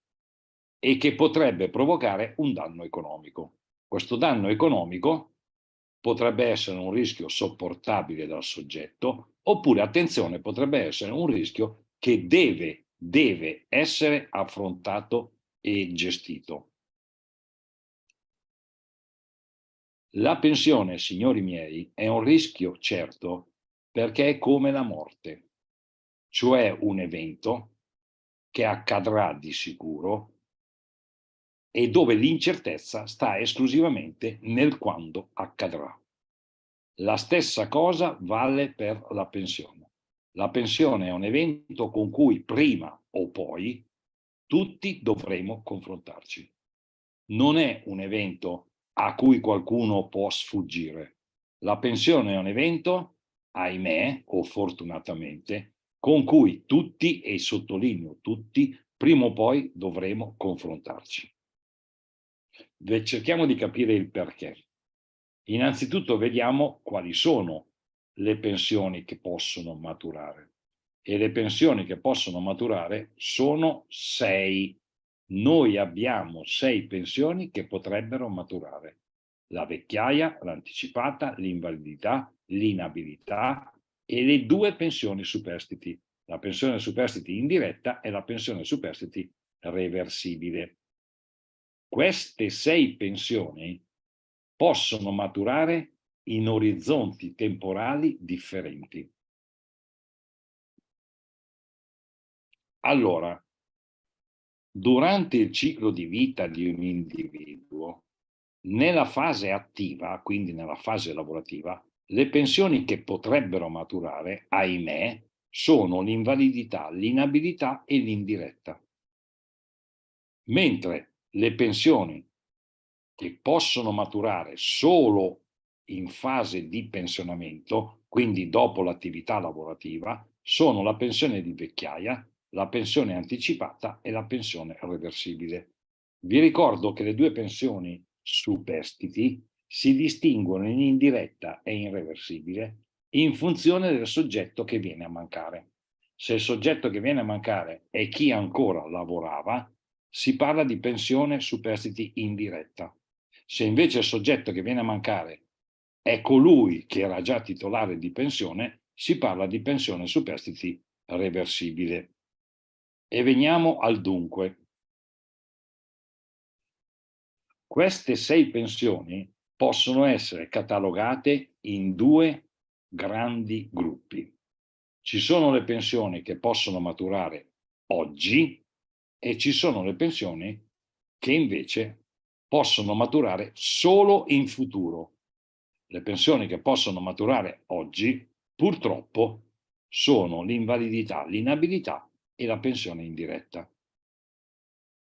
e che potrebbe provocare un danno economico. Questo danno economico potrebbe essere un rischio sopportabile dal soggetto, oppure, attenzione, potrebbe essere un rischio che deve deve essere affrontato e gestito. La pensione, signori miei, è un rischio certo perché è come la morte, cioè un evento che accadrà di sicuro e dove l'incertezza sta esclusivamente nel quando accadrà. La stessa cosa vale per la pensione. La pensione è un evento con cui prima o poi tutti dovremo confrontarci. Non è un evento a cui qualcuno può sfuggire. La pensione è un evento, ahimè o fortunatamente, con cui tutti, e sottolineo tutti, prima o poi dovremo confrontarci. Cerchiamo di capire il perché. Innanzitutto vediamo quali sono le pensioni che possono maturare. E le pensioni che possono maturare sono sei. Noi abbiamo sei pensioni che potrebbero maturare. la vecchiaia, l'anticipata, l'invalidità, l'inabilità e le due pensioni superstiti, la pensione superstiti indiretta e la pensione superstiti reversibile. Queste sei pensioni possono maturare in orizzonti temporali differenti. Allora, durante il ciclo di vita di un individuo, nella fase attiva, quindi nella fase lavorativa, le pensioni che potrebbero maturare, ahimè, sono l'invalidità, l'inabilità e l'indiretta. Mentre le pensioni che possono maturare solo in fase di pensionamento, quindi dopo l'attività lavorativa, sono la pensione di vecchiaia, la pensione anticipata e la pensione reversibile. Vi ricordo che le due pensioni superstiti si distinguono in indiretta e in reversibile in funzione del soggetto che viene a mancare. Se il soggetto che viene a mancare è chi ancora lavorava, si parla di pensione superstiti indiretta. Se invece il soggetto che viene a mancare è colui che era già titolare di pensione, si parla di pensione superstiti reversibile. E veniamo al dunque. Queste sei pensioni possono essere catalogate in due grandi gruppi. Ci sono le pensioni che possono maturare oggi e ci sono le pensioni che invece possono maturare solo in futuro. Le pensioni che possono maturare oggi, purtroppo, sono l'invalidità, l'inabilità e la pensione indiretta.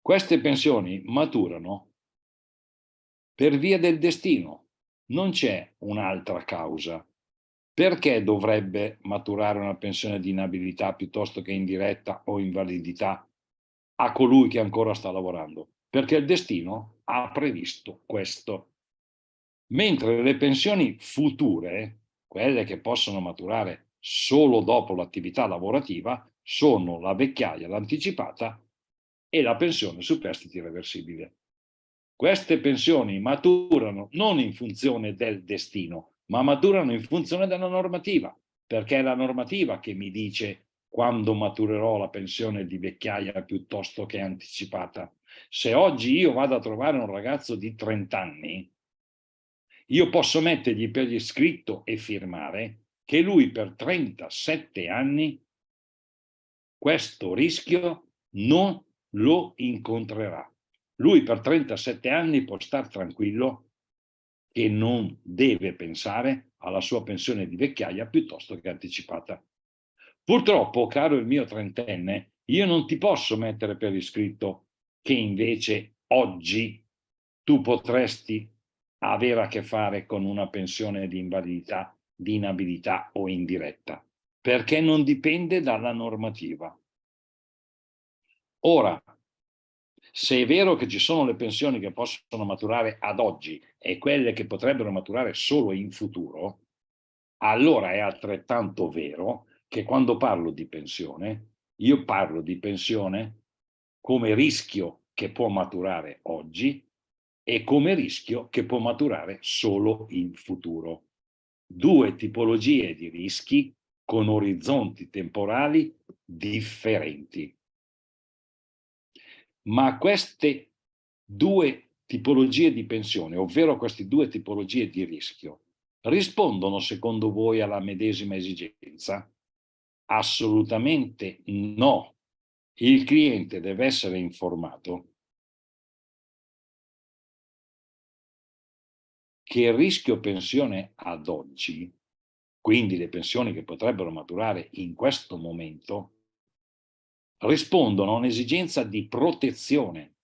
Queste pensioni maturano per via del destino, non c'è un'altra causa. Perché dovrebbe maturare una pensione di inabilità piuttosto che indiretta o invalidità a colui che ancora sta lavorando? Perché il destino ha previsto questo. Mentre le pensioni future, quelle che possono maturare solo dopo l'attività lavorativa, sono la vecchiaia, l'anticipata e la pensione superstiti reversibile. Queste pensioni maturano non in funzione del destino, ma maturano in funzione della normativa, perché è la normativa che mi dice quando maturerò la pensione di vecchiaia piuttosto che anticipata. Se oggi io vado a trovare un ragazzo di 30 anni, io posso mettergli per iscritto e firmare che lui per 37 anni questo rischio non lo incontrerà. Lui per 37 anni può stare tranquillo che non deve pensare alla sua pensione di vecchiaia piuttosto che anticipata. Purtroppo, caro il mio trentenne, io non ti posso mettere per iscritto che invece oggi tu potresti avere a che fare con una pensione di invalidità, di inabilità o indiretta perché non dipende dalla normativa. Ora, se è vero che ci sono le pensioni che possono maturare ad oggi e quelle che potrebbero maturare solo in futuro, allora è altrettanto vero che quando parlo di pensione, io parlo di pensione come rischio che può maturare oggi e come rischio che può maturare solo in futuro. Due tipologie di rischi con orizzonti temporali differenti. Ma queste due tipologie di pensione, ovvero queste due tipologie di rischio, rispondono secondo voi alla medesima esigenza? Assolutamente no. Il cliente deve essere informato che il rischio pensione ad oggi quindi le pensioni che potrebbero maturare in questo momento, rispondono a un'esigenza di protezione,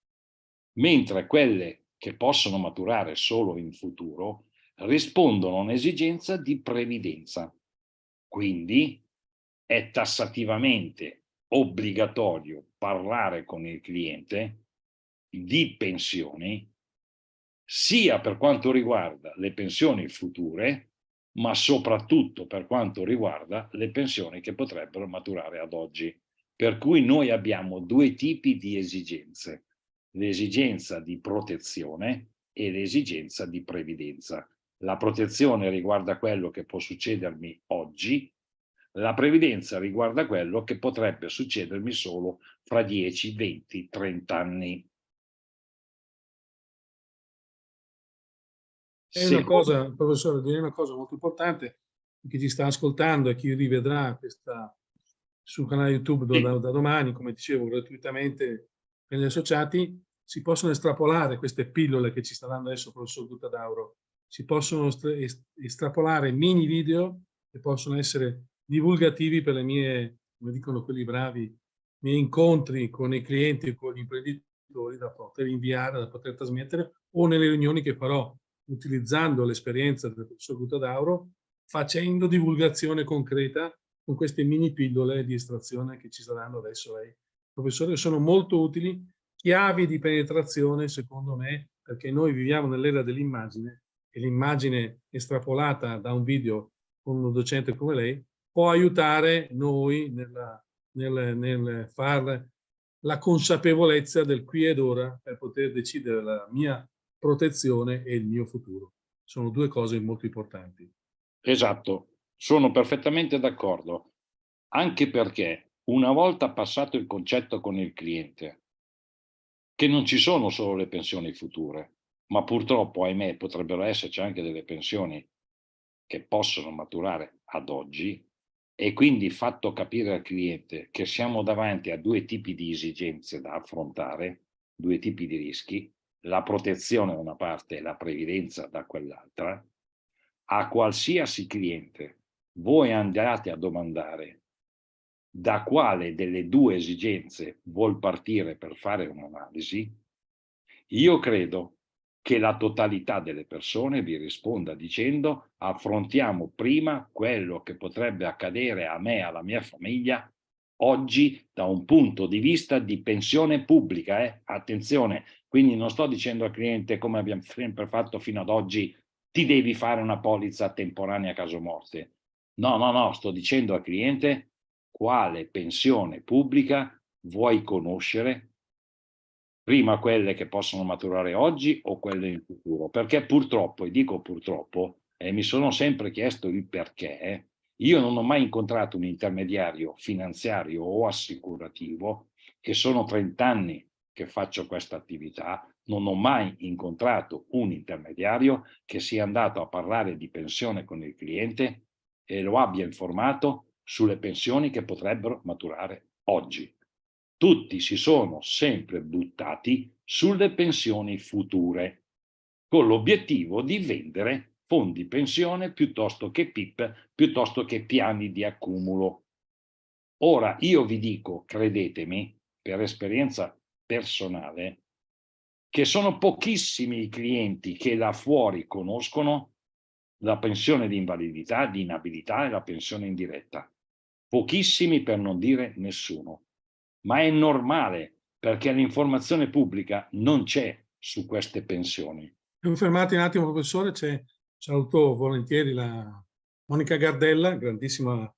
mentre quelle che possono maturare solo in futuro rispondono a un'esigenza di previdenza. Quindi è tassativamente obbligatorio parlare con il cliente di pensioni sia per quanto riguarda le pensioni future ma soprattutto per quanto riguarda le pensioni che potrebbero maturare ad oggi. Per cui noi abbiamo due tipi di esigenze, l'esigenza di protezione e l'esigenza di previdenza. La protezione riguarda quello che può succedermi oggi, la previdenza riguarda quello che potrebbe succedermi solo fra 10, 20, 30 anni. È una cosa, professore, direi una cosa molto importante, chi ci sta ascoltando e chi rivedrà questa sul canale YouTube sì. da, da, domani, come dicevo, gratuitamente per gli associati, si possono estrapolare queste pillole che ci sta dando adesso il professor Guttadauro, si possono estrapolare mini video che possono essere divulgativi per le mie, come dicono quelli bravi, miei incontri con i clienti e con gli imprenditori da poter inviare, da poter trasmettere o nelle riunioni che farò utilizzando l'esperienza del professor Guttadauro, facendo divulgazione concreta con queste mini pillole di estrazione che ci saranno adesso lei. Professore, sono molto utili, chiavi di penetrazione secondo me, perché noi viviamo nell'era dell'immagine e l'immagine estrapolata da un video con un docente come lei può aiutare noi nella, nel, nel far la consapevolezza del qui ed ora per poter decidere la mia protezione e il mio futuro. Sono due cose molto importanti. Esatto, sono perfettamente d'accordo, anche perché una volta passato il concetto con il cliente, che non ci sono solo le pensioni future, ma purtroppo, ahimè, potrebbero esserci anche delle pensioni che possono maturare ad oggi, e quindi fatto capire al cliente che siamo davanti a due tipi di esigenze da affrontare, due tipi di rischi, la protezione da una parte e la previdenza da quell'altra, a qualsiasi cliente voi andate a domandare da quale delle due esigenze vuol partire per fare un'analisi, io credo che la totalità delle persone vi risponda dicendo affrontiamo prima quello che potrebbe accadere a me e alla mia famiglia oggi da un punto di vista di pensione pubblica. Eh? Attenzione, quindi non sto dicendo al cliente come abbiamo sempre fatto fino ad oggi ti devi fare una polizza temporanea a caso morte. No, no, no, sto dicendo al cliente quale pensione pubblica vuoi conoscere, prima quelle che possono maturare oggi o quelle in futuro, perché purtroppo, e dico purtroppo, e mi sono sempre chiesto il perché, io non ho mai incontrato un intermediario finanziario o assicurativo e sono 30 anni che faccio questa attività, non ho mai incontrato un intermediario che sia andato a parlare di pensione con il cliente e lo abbia informato sulle pensioni che potrebbero maturare oggi. Tutti si sono sempre buttati sulle pensioni future, con l'obiettivo di vendere fondi pensione piuttosto che PIP, piuttosto che piani di accumulo. Ora io vi dico, credetemi, per esperienza personale, che sono pochissimi i clienti che là fuori conoscono la pensione di invalidità, di inabilità e la pensione indiretta. Pochissimi per non dire nessuno. Ma è normale perché l'informazione pubblica non c'è su queste pensioni. Confermati un attimo, professore, c'è, saluto volentieri la Monica Gardella, grandissima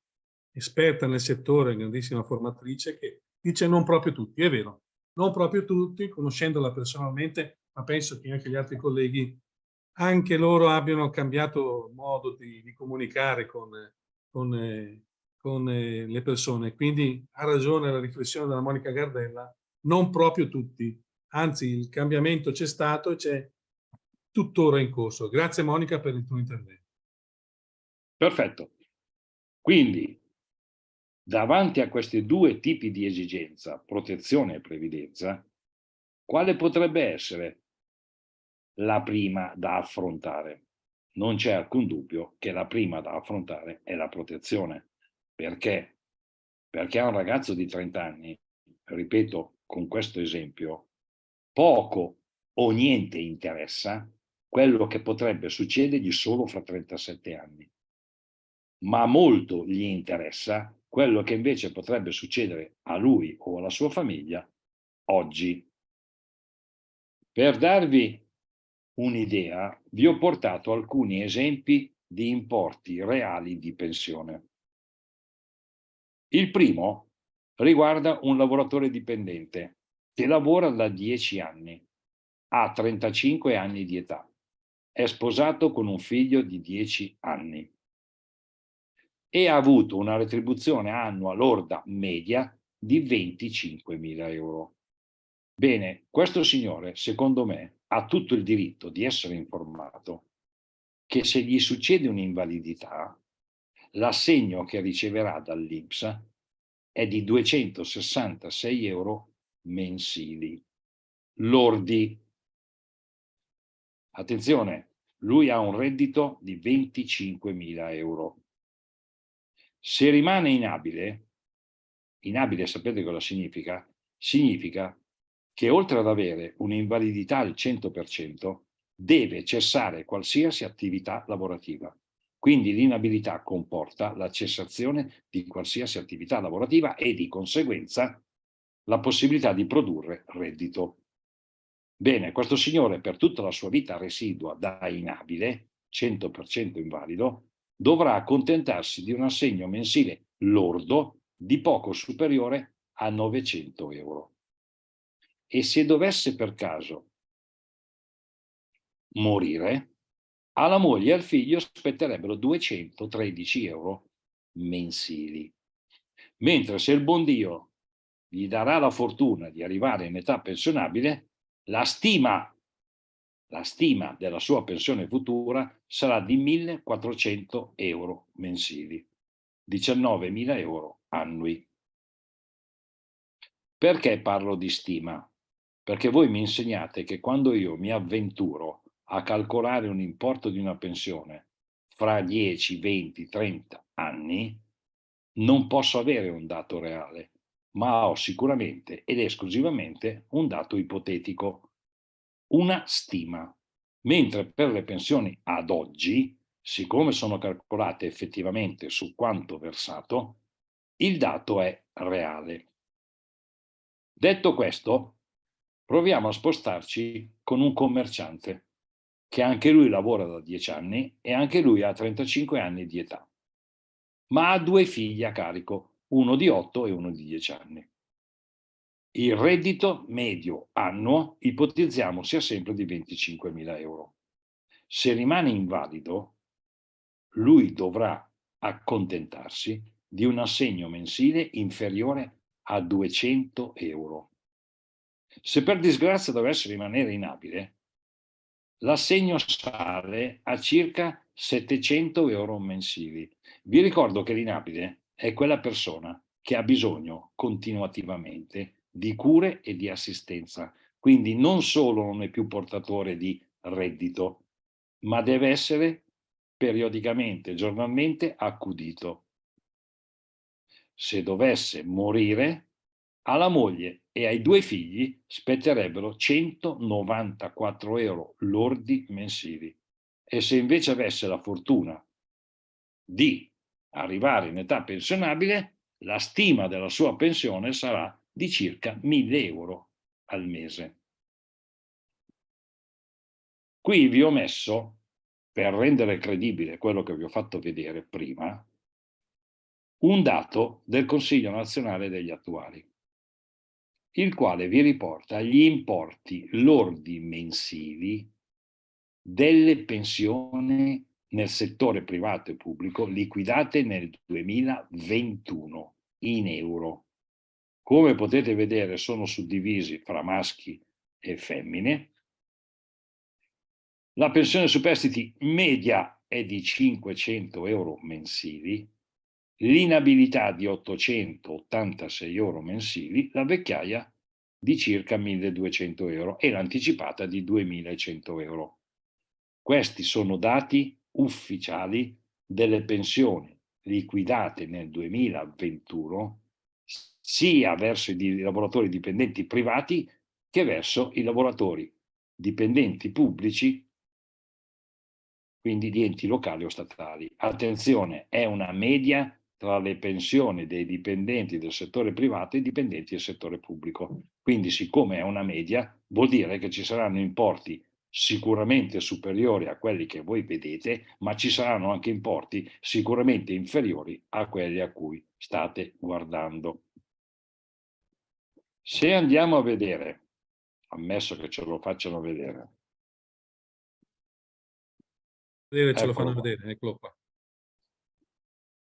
esperta nel settore, grandissima formatrice, che dice non proprio tutti, è vero, non proprio tutti, conoscendola personalmente, ma penso che anche gli altri colleghi anche loro abbiano cambiato modo di, di comunicare con, con, con eh, le persone. Quindi ha ragione la riflessione della Monica Gardella, non proprio tutti, anzi il cambiamento c'è stato e c'è tuttora in corso. Grazie Monica per il tuo intervento. Perfetto. Quindi, davanti a questi due tipi di esigenza, protezione e previdenza, quale potrebbe essere la prima da affrontare. Non c'è alcun dubbio che la prima da affrontare è la protezione. Perché? Perché a un ragazzo di 30 anni, ripeto con questo esempio, poco o niente interessa quello che potrebbe succedergli solo fra 37 anni. Ma molto gli interessa quello che invece potrebbe succedere a lui o alla sua famiglia oggi. Per darvi un'idea, vi ho portato alcuni esempi di importi reali di pensione. Il primo riguarda un lavoratore dipendente che lavora da 10 anni, ha 35 anni di età, è sposato con un figlio di 10 anni e ha avuto una retribuzione annua lorda media di 25.000 euro. Bene, questo signore, secondo me, ha tutto il diritto di essere informato che se gli succede un'invalidità, l'assegno che riceverà dall'INPS è di 266 euro mensili, lordi. Attenzione, lui ha un reddito di 25.000 euro. Se rimane inabile, inabile sapete cosa significa? Significa che oltre ad avere un'invalidità al 100%, deve cessare qualsiasi attività lavorativa. Quindi l'inabilità comporta la cessazione di qualsiasi attività lavorativa e di conseguenza la possibilità di produrre reddito. Bene, questo signore per tutta la sua vita residua da inabile, 100% invalido, dovrà accontentarsi di un assegno mensile lordo di poco superiore a 900 euro. E se dovesse per caso morire, alla moglie e al figlio spetterebbero 213 euro mensili. Mentre se il buon Dio gli darà la fortuna di arrivare in età pensionabile, la stima, la stima della sua pensione futura sarà di 1.400 euro mensili, 19.000 euro annui. Perché parlo di stima? Perché voi mi insegnate che quando io mi avventuro a calcolare un importo di una pensione fra 10, 20, 30 anni, non posso avere un dato reale, ma ho sicuramente ed esclusivamente un dato ipotetico, una stima. Mentre per le pensioni ad oggi, siccome sono calcolate effettivamente su quanto versato, il dato è reale. Detto questo, proviamo a spostarci con un commerciante che anche lui lavora da 10 anni e anche lui ha 35 anni di età, ma ha due figli a carico, uno di 8 e uno di 10 anni. Il reddito medio annuo ipotizziamo sia sempre di 25.000 euro. Se rimane invalido, lui dovrà accontentarsi di un assegno mensile inferiore a 200 euro. Se per disgrazia dovesse rimanere inabile, l'assegno sale a circa 700 euro mensili. Vi ricordo che l'inabile è quella persona che ha bisogno continuativamente di cure e di assistenza, quindi non solo non è più portatore di reddito, ma deve essere periodicamente, giornalmente accudito. Se dovesse morire, alla moglie e ai due figli spetterebbero 194 euro lordi mensili. E se invece avesse la fortuna di arrivare in età pensionabile, la stima della sua pensione sarà di circa 1000 euro al mese. Qui vi ho messo, per rendere credibile quello che vi ho fatto vedere prima, un dato del Consiglio nazionale degli attuali il quale vi riporta gli importi lordi mensili delle pensioni nel settore privato e pubblico liquidate nel 2021 in euro. Come potete vedere sono suddivisi fra maschi e femmine. La pensione superstiti media è di 500 euro mensili, l'inabilità di 886 euro mensili, la vecchiaia di circa 1200 euro e l'anticipata di 2100 euro. Questi sono dati ufficiali delle pensioni liquidate nel 2021 sia verso i lavoratori dipendenti privati che verso i lavoratori dipendenti pubblici quindi di enti locali o statali. Attenzione, è una media tra le pensioni dei dipendenti del settore privato e i dipendenti del settore pubblico. Quindi siccome è una media, vuol dire che ci saranno importi sicuramente superiori a quelli che voi vedete, ma ci saranno anche importi sicuramente inferiori a quelli a cui state guardando. Se andiamo a vedere ammesso che ce lo facciano vedere. Vedere, ce lo fanno vedere, eccolo qua.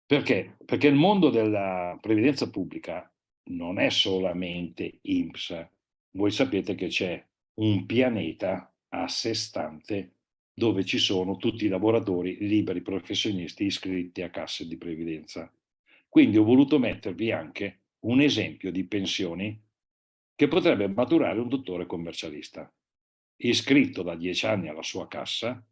Perché? Perché il mondo della previdenza pubblica non è solamente INPS. Voi sapete che c'è un pianeta a sé stante dove ci sono tutti i lavoratori liberi professionisti iscritti a casse di previdenza. Quindi ho voluto mettervi anche un esempio di pensioni che potrebbe maturare un dottore commercialista, iscritto da dieci anni alla sua cassa,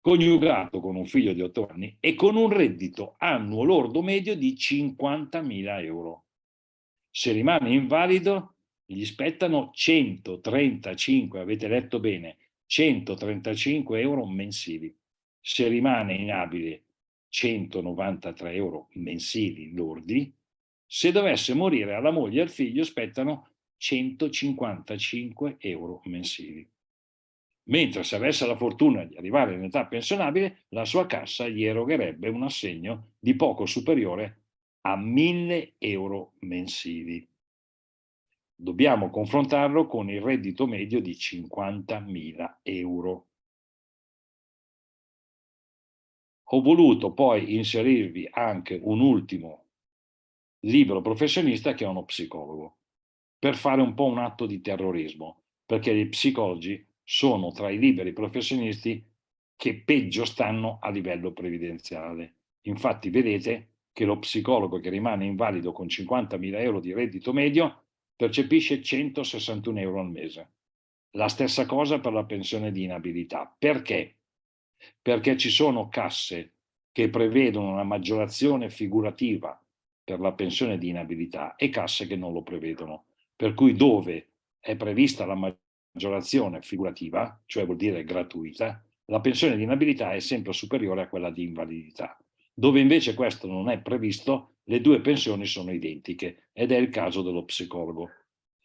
coniugato con un figlio di otto anni e con un reddito annuo lordo medio di 50.000 euro. Se rimane invalido, gli spettano 135, avete letto bene, 135 euro mensili. Se rimane inabile, 193 euro mensili lordi. Se dovesse morire alla moglie e al figlio, spettano 155 euro mensili. Mentre se avesse la fortuna di arrivare in età pensionabile, la sua cassa gli erogherebbe un assegno di poco superiore a 1000 euro mensili. Dobbiamo confrontarlo con il reddito medio di 50.000 euro. Ho voluto poi inserirvi anche un ultimo libro professionista che è uno psicologo, per fare un po' un atto di terrorismo, perché gli psicologi sono tra i liberi professionisti che peggio stanno a livello previdenziale. Infatti vedete che lo psicologo che rimane invalido con 50.000 euro di reddito medio percepisce 161 euro al mese. La stessa cosa per la pensione di inabilità. Perché? Perché ci sono casse che prevedono una maggiorazione figurativa per la pensione di inabilità e casse che non lo prevedono. Per cui dove è prevista la maggiorazione figurativa, cioè vuol dire gratuita, la pensione di inabilità è sempre superiore a quella di invalidità. Dove invece questo non è previsto, le due pensioni sono identiche ed è il caso dello psicologo,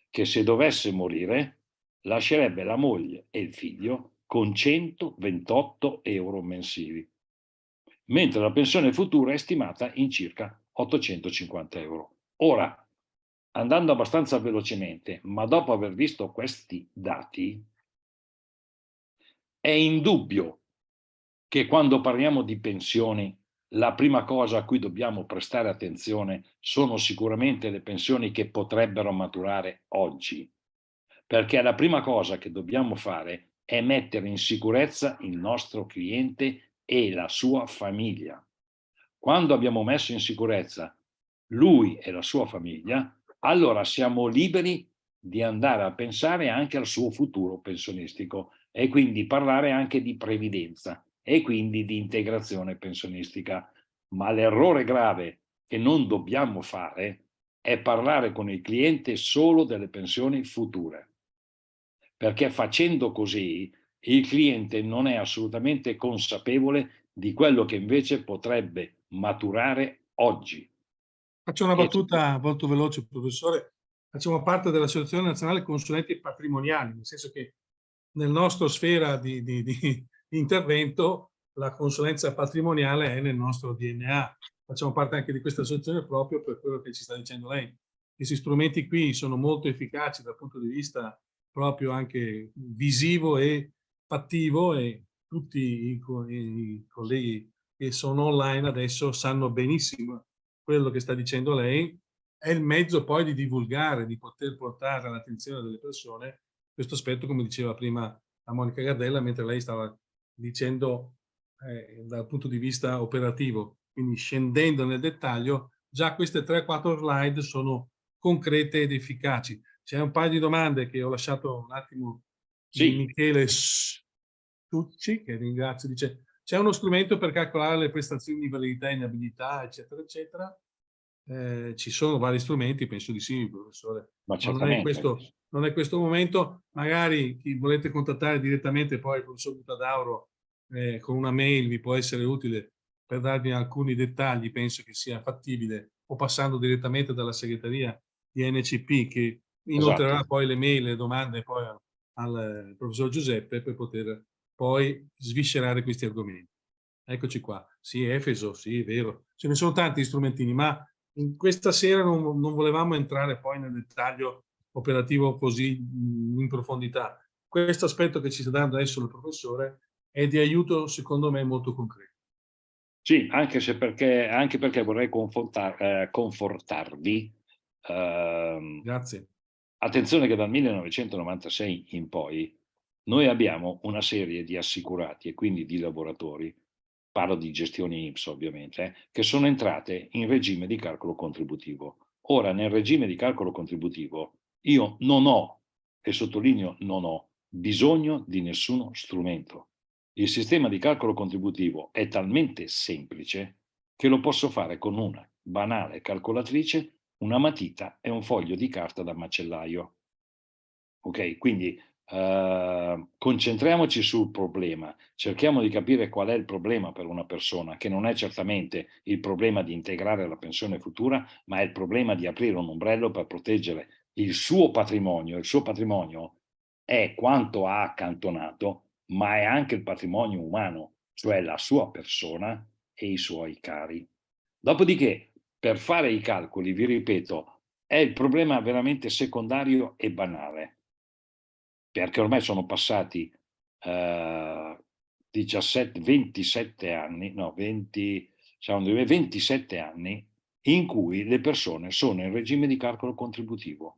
che se dovesse morire lascerebbe la moglie e il figlio con 128 euro mensili, mentre la pensione futura è stimata in circa 850 euro. Ora, andando abbastanza velocemente, ma dopo aver visto questi dati, è indubbio che quando parliamo di pensioni la prima cosa a cui dobbiamo prestare attenzione sono sicuramente le pensioni che potrebbero maturare oggi, perché la prima cosa che dobbiamo fare è mettere in sicurezza il nostro cliente e la sua famiglia. Quando abbiamo messo in sicurezza lui e la sua famiglia, allora siamo liberi di andare a pensare anche al suo futuro pensionistico e quindi parlare anche di previdenza e quindi di integrazione pensionistica. Ma l'errore grave che non dobbiamo fare è parlare con il cliente solo delle pensioni future. Perché facendo così il cliente non è assolutamente consapevole di quello che invece potrebbe maturare oggi. Faccio una battuta molto veloce, professore. Facciamo parte dell'Associazione Nazionale Consulenti Patrimoniali, nel senso che nel nostro sfera di, di, di, intervento la consulenza patrimoniale è nel nostro DNA. Facciamo parte anche di questa associazione proprio per quello che ci sta dicendo lei. Questi strumenti qui sono molto efficaci dal punto di vista proprio anche visivo e fattivo e tutti i, i colleghi che sono online adesso sanno benissimo quello che sta dicendo lei. È il mezzo poi di divulgare, di poter portare all'attenzione delle persone questo aspetto, come diceva prima la Monica Gardella, mentre lei stava dicendo eh, dal punto di vista operativo, quindi scendendo nel dettaglio, già queste 3-4 slide sono concrete ed efficaci. C'è un paio di domande che ho lasciato un attimo sì. Michele Tucci, che ringrazio, dice c'è uno strumento per calcolare le prestazioni di validità e inabilità, eccetera, eccetera. Eh, ci sono vari strumenti, penso di sì, professore. Ma non è questo non è questo momento, magari chi volete contattare direttamente poi il professor Buttadauro eh, con una mail vi può essere utile per darvi alcuni dettagli, penso che sia fattibile, o passando direttamente dalla segreteria di NCP che inoltrerà esatto. poi le mail, le domande poi al, al professor Giuseppe per poter poi sviscerare questi argomenti. Eccoci qua, sì, Efeso, sì, è vero, ce ne sono tanti strumentini, ma questa sera non, non volevamo entrare poi nel dettaglio operativo così in profondità. Questo aspetto che ci sta dando adesso il professore è di aiuto, secondo me, molto concreto. Sì, anche, se perché, anche perché vorrei confortar, eh, confortarvi. Eh, Grazie. Attenzione che dal 1996 in poi noi abbiamo una serie di assicurati e quindi di lavoratori, parlo di gestioni IMSS ovviamente, eh, che sono entrate in regime di calcolo contributivo. Ora, nel regime di calcolo contributivo, io non ho, e sottolineo non ho, bisogno di nessuno strumento. Il sistema di calcolo contributivo è talmente semplice che lo posso fare con una banale calcolatrice, una matita e un foglio di carta da macellaio. Ok, quindi Uh, concentriamoci sul problema, cerchiamo di capire qual è il problema per una persona, che non è certamente il problema di integrare la pensione futura, ma è il problema di aprire un ombrello per proteggere il suo patrimonio. Il suo patrimonio è quanto ha accantonato, ma è anche il patrimonio umano, cioè la sua persona e i suoi cari. Dopodiché, per fare i calcoli, vi ripeto, è il problema veramente secondario e banale perché ormai sono passati eh, 17, 27 anni, no, 20, diciamo, 27 anni in cui le persone sono in regime di calcolo contributivo.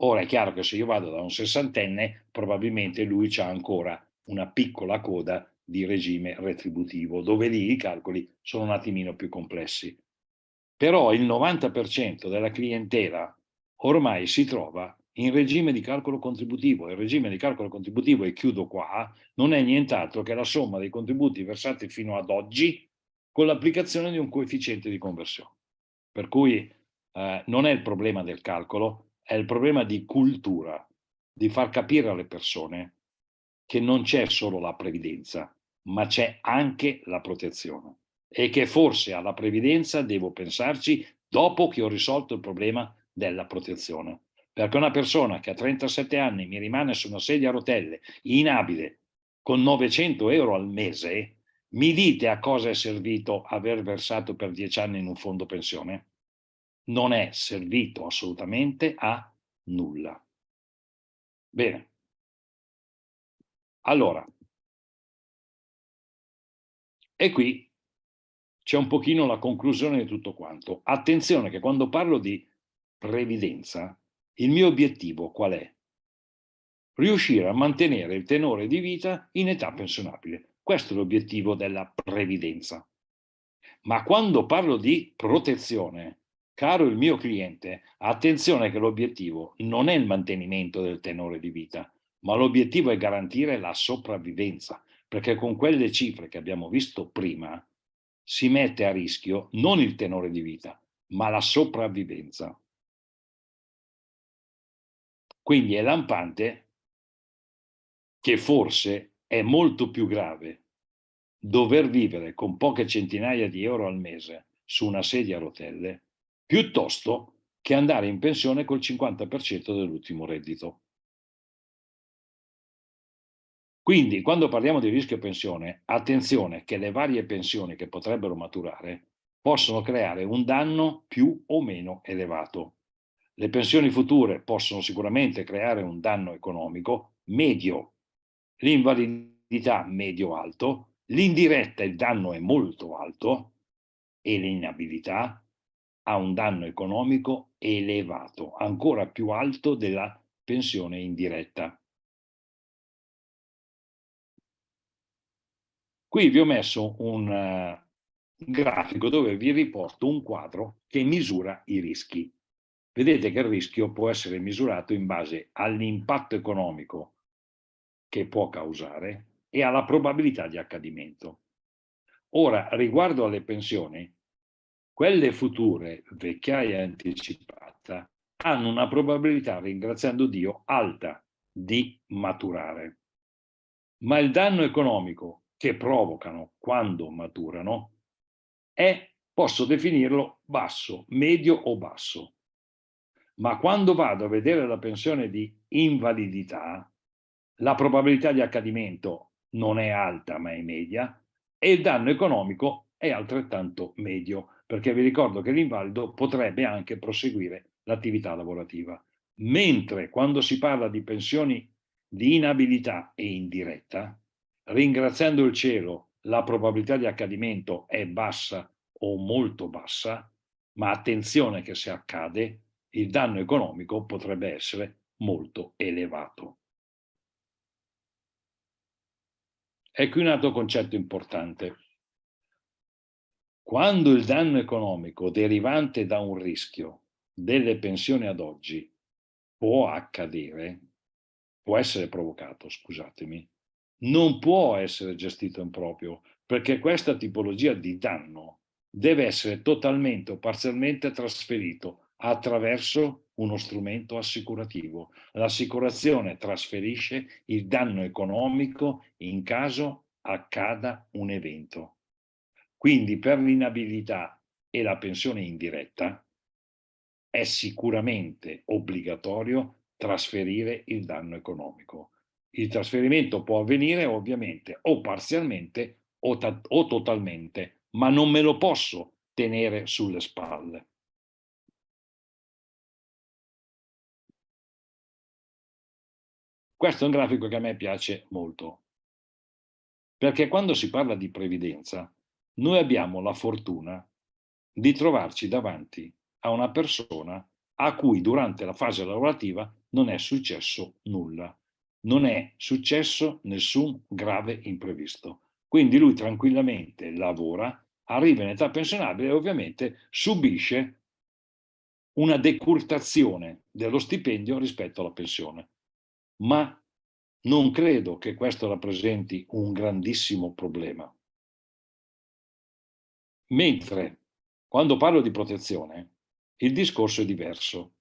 Ora è chiaro che se io vado da un sessantenne, probabilmente lui ha ancora una piccola coda di regime retributivo, dove lì i calcoli sono un attimino più complessi. Però il 90% della clientela ormai si trova in regime di calcolo contributivo. Il regime di calcolo contributivo, e chiudo qua, non è nient'altro che la somma dei contributi versati fino ad oggi con l'applicazione di un coefficiente di conversione. Per cui eh, non è il problema del calcolo, è il problema di cultura, di far capire alle persone che non c'è solo la previdenza, ma c'è anche la protezione e che forse alla previdenza devo pensarci dopo che ho risolto il problema della protezione perché una persona che a 37 anni mi rimane su una sedia a rotelle, inabile, con 900 euro al mese, mi dite a cosa è servito aver versato per 10 anni in un fondo pensione? Non è servito assolutamente a nulla. Bene. Allora, e qui c'è un pochino la conclusione di tutto quanto. Attenzione che quando parlo di previdenza, il mio obiettivo qual è? Riuscire a mantenere il tenore di vita in età pensionabile. Questo è l'obiettivo della previdenza. Ma quando parlo di protezione, caro il mio cliente, attenzione che l'obiettivo non è il mantenimento del tenore di vita, ma l'obiettivo è garantire la sopravvivenza, perché con quelle cifre che abbiamo visto prima si mette a rischio non il tenore di vita, ma la sopravvivenza. Quindi è lampante che forse è molto più grave dover vivere con poche centinaia di euro al mese su una sedia a rotelle piuttosto che andare in pensione col 50% dell'ultimo reddito. Quindi quando parliamo di rischio pensione, attenzione che le varie pensioni che potrebbero maturare possono creare un danno più o meno elevato. Le pensioni future possono sicuramente creare un danno economico medio, l'invalidità medio-alto, l'indiretta il danno è molto alto e l'inabilità ha un danno economico elevato, ancora più alto della pensione indiretta. Qui vi ho messo un uh, grafico dove vi riporto un quadro che misura i rischi. Vedete che il rischio può essere misurato in base all'impatto economico che può causare e alla probabilità di accadimento. Ora, riguardo alle pensioni, quelle future, vecchiaia anticipata, hanno una probabilità, ringraziando Dio, alta di maturare. Ma il danno economico che provocano quando maturano è, posso definirlo, basso, medio o basso ma quando vado a vedere la pensione di invalidità, la probabilità di accadimento non è alta ma è media e il danno economico è altrettanto medio, perché vi ricordo che l'invalido potrebbe anche proseguire l'attività lavorativa. Mentre quando si parla di pensioni di inabilità e indiretta, ringraziando il cielo, la probabilità di accadimento è bassa o molto bassa, ma attenzione che se accade, il danno economico potrebbe essere molto elevato. E qui un altro concetto importante. Quando il danno economico derivante da un rischio delle pensioni ad oggi può accadere, può essere provocato, scusatemi, non può essere gestito in proprio, perché questa tipologia di danno deve essere totalmente o parzialmente trasferito attraverso uno strumento assicurativo. L'assicurazione trasferisce il danno economico in caso accada un evento. Quindi per l'inabilità e la pensione indiretta è sicuramente obbligatorio trasferire il danno economico. Il trasferimento può avvenire ovviamente o parzialmente o, o totalmente, ma non me lo posso tenere sulle spalle. Questo è un grafico che a me piace molto, perché quando si parla di previdenza, noi abbiamo la fortuna di trovarci davanti a una persona a cui durante la fase lavorativa non è successo nulla, non è successo nessun grave imprevisto. Quindi lui tranquillamente lavora, arriva in età pensionabile e ovviamente subisce una decurtazione dello stipendio rispetto alla pensione ma non credo che questo rappresenti un grandissimo problema. Mentre quando parlo di protezione, il discorso è diverso,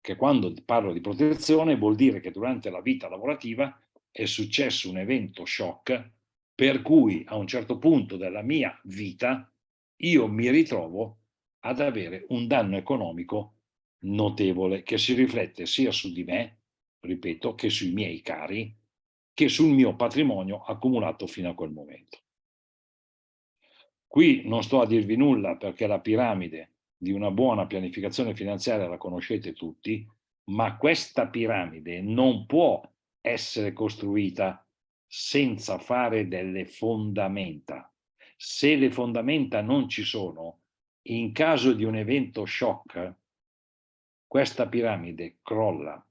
che quando parlo di protezione vuol dire che durante la vita lavorativa è successo un evento shock per cui a un certo punto della mia vita io mi ritrovo ad avere un danno economico notevole che si riflette sia su di me ripeto, che sui miei cari, che sul mio patrimonio accumulato fino a quel momento. Qui non sto a dirvi nulla perché la piramide di una buona pianificazione finanziaria la conoscete tutti, ma questa piramide non può essere costruita senza fare delle fondamenta. Se le fondamenta non ci sono, in caso di un evento shock, questa piramide crolla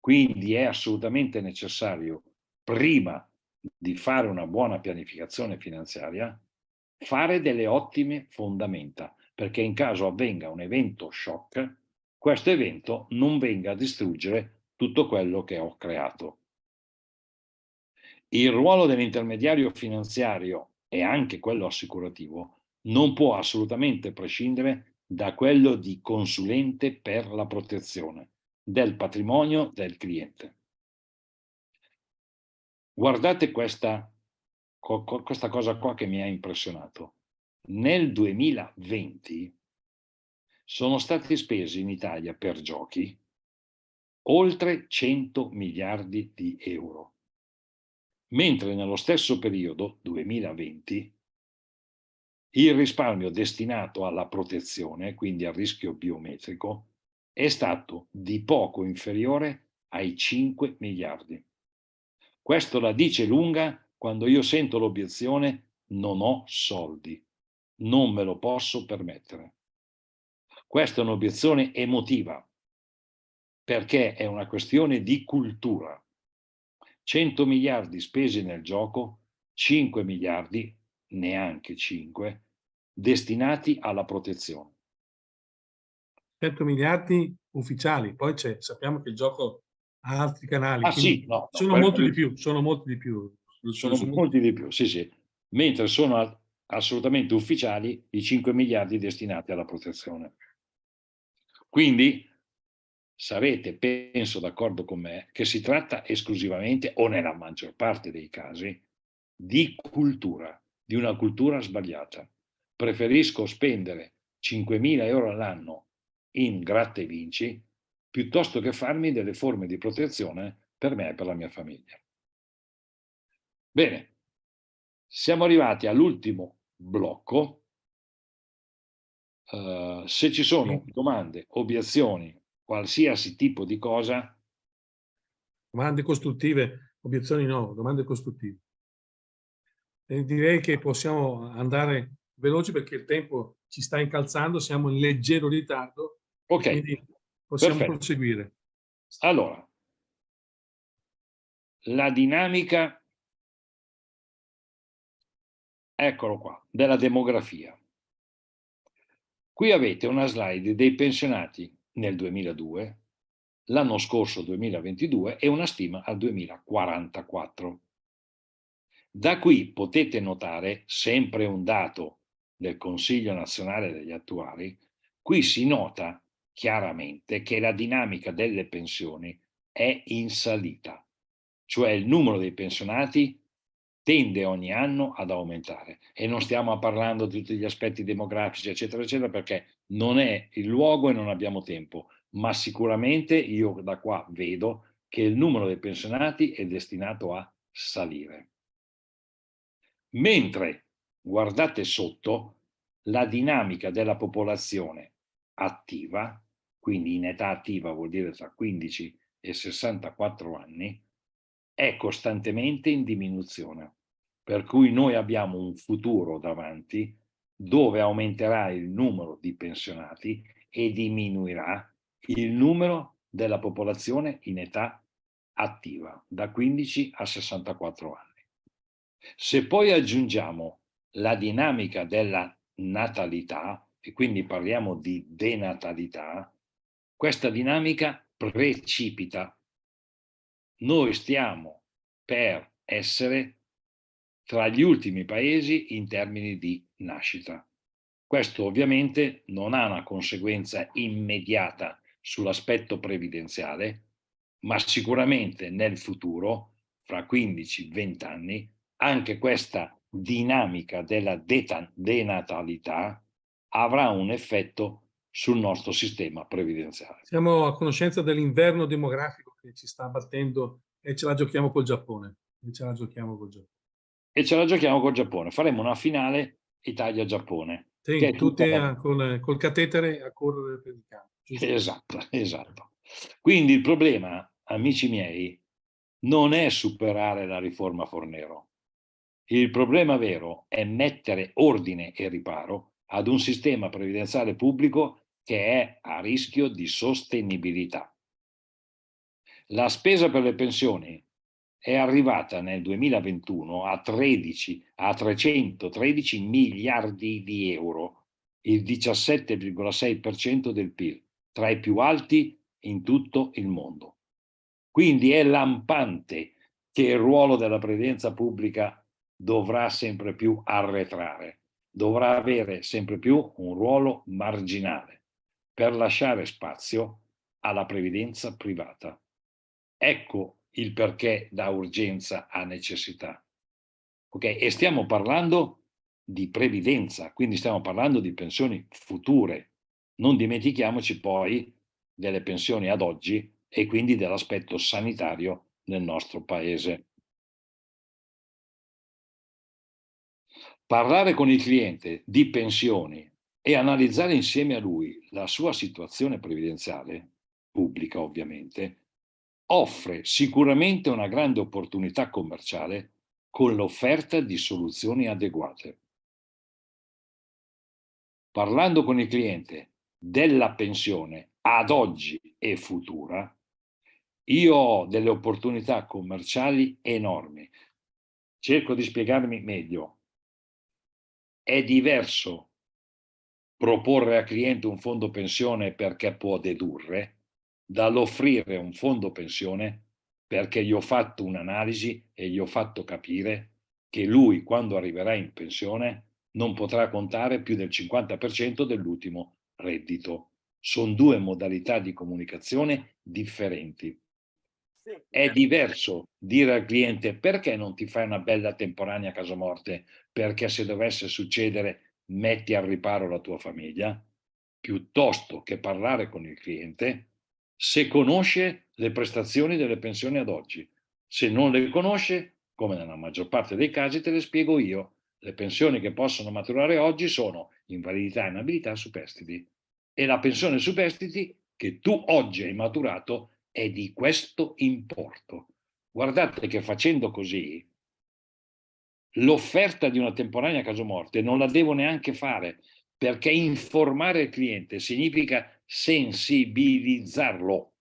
quindi è assolutamente necessario, prima di fare una buona pianificazione finanziaria, fare delle ottime fondamenta, perché in caso avvenga un evento shock, questo evento non venga a distruggere tutto quello che ho creato. Il ruolo dell'intermediario finanziario e anche quello assicurativo non può assolutamente prescindere da quello di consulente per la protezione del patrimonio del cliente. Guardate questa, questa cosa qua che mi ha impressionato. Nel 2020 sono stati spesi in Italia per giochi oltre 100 miliardi di euro, mentre nello stesso periodo, 2020, il risparmio destinato alla protezione, quindi al rischio biometrico, è stato di poco inferiore ai 5 miliardi. Questo la dice lunga quando io sento l'obiezione non ho soldi, non me lo posso permettere. Questa è un'obiezione emotiva, perché è una questione di cultura. 100 miliardi spesi nel gioco, 5 miliardi, neanche 5, destinati alla protezione. 100 miliardi ufficiali, poi sappiamo che il gioco ha altri canali. Ah sì, no, sono no, molti di più, sono molti di più. Sono molti di più, sì sì. Mentre sono assolutamente ufficiali i 5 miliardi destinati alla protezione. Quindi sarete, penso, d'accordo con me, che si tratta esclusivamente, o nella maggior parte dei casi, di cultura, di una cultura sbagliata. Preferisco spendere 5.000 euro all'anno in gratta e vinci, piuttosto che farmi delle forme di protezione per me e per la mia famiglia. Bene, siamo arrivati all'ultimo blocco. Uh, se ci sono domande, obiezioni qualsiasi tipo di cosa. Domande costruttive, obiezioni no, domande costruttive. E direi che possiamo andare veloci perché il tempo ci sta incalzando, siamo in leggero ritardo, ok quindi possiamo Perfetto. proseguire. Allora, la dinamica, eccolo qua, della demografia. Qui avete una slide dei pensionati nel 2002, l'anno scorso 2022 e una stima al 2044. Da qui potete notare sempre un dato del Consiglio nazionale degli attuali, qui si nota chiaramente che la dinamica delle pensioni è in salita, cioè il numero dei pensionati tende ogni anno ad aumentare. E non stiamo parlando di tutti gli aspetti demografici eccetera eccetera perché non è il luogo e non abbiamo tempo. Ma sicuramente io da qua vedo che il numero dei pensionati è destinato a salire. Mentre guardate sotto la dinamica della popolazione attiva quindi in età attiva vuol dire tra 15 e 64 anni è costantemente in diminuzione, per cui noi abbiamo un futuro davanti dove aumenterà il numero di pensionati e diminuirà il numero della popolazione in età attiva, da 15 a 64 anni. Se poi aggiungiamo la dinamica della natalità, e quindi parliamo di denatalità, questa dinamica precipita noi stiamo per essere tra gli ultimi paesi in termini di nascita. Questo ovviamente non ha una conseguenza immediata sull'aspetto previdenziale, ma sicuramente nel futuro, fra 15-20 anni, anche questa dinamica della denatalità avrà un effetto sul nostro sistema previdenziale. Siamo a conoscenza dell'inverno demografico che ci sta abbattendo e ce la giochiamo col Giappone. E ce la giochiamo col Giappone. E ce la giochiamo col Giappone. Faremo una finale Italia-Giappone. Sì, tutti tutta... col, col catetere a correre per il campo. Esatto, esatto. Quindi il problema, amici miei, non è superare la riforma Fornero. Il problema vero è mettere ordine e riparo ad un sistema previdenziale pubblico che è a rischio di sostenibilità. La spesa per le pensioni è arrivata nel 2021 a, 13, a 313 miliardi di euro, il 17,6% del PIL, tra i più alti in tutto il mondo. Quindi è lampante che il ruolo della previdenza pubblica dovrà sempre più arretrare, dovrà avere sempre più un ruolo marginale per lasciare spazio alla previdenza privata. Ecco il perché da urgenza a necessità. Ok? E stiamo parlando di previdenza, quindi stiamo parlando di pensioni future. Non dimentichiamoci poi delle pensioni ad oggi e quindi dell'aspetto sanitario nel nostro paese. Parlare con il cliente di pensioni e analizzare insieme a lui la sua situazione previdenziale, pubblica ovviamente, offre sicuramente una grande opportunità commerciale con l'offerta di soluzioni adeguate. Parlando con il cliente della pensione ad oggi e futura, io ho delle opportunità commerciali enormi. Cerco di spiegarmi meglio. È diverso proporre al cliente un fondo pensione perché può dedurre dall'offrire un fondo pensione perché gli ho fatto un'analisi e gli ho fatto capire che lui quando arriverà in pensione non potrà contare più del 50% dell'ultimo reddito. Sono due modalità di comunicazione differenti. È diverso dire al cliente perché non ti fai una bella temporanea casa morte perché se dovesse succedere metti al riparo la tua famiglia, piuttosto che parlare con il cliente se conosce le prestazioni delle pensioni ad oggi. Se non le conosce, come nella maggior parte dei casi, te le spiego io. Le pensioni che possono maturare oggi sono invalidità e inabilità superstiti e la pensione superstiti che tu oggi hai maturato è di questo importo. Guardate che facendo così, l'offerta di una temporanea casomorte non la devo neanche fare, perché informare il cliente significa sensibilizzarlo.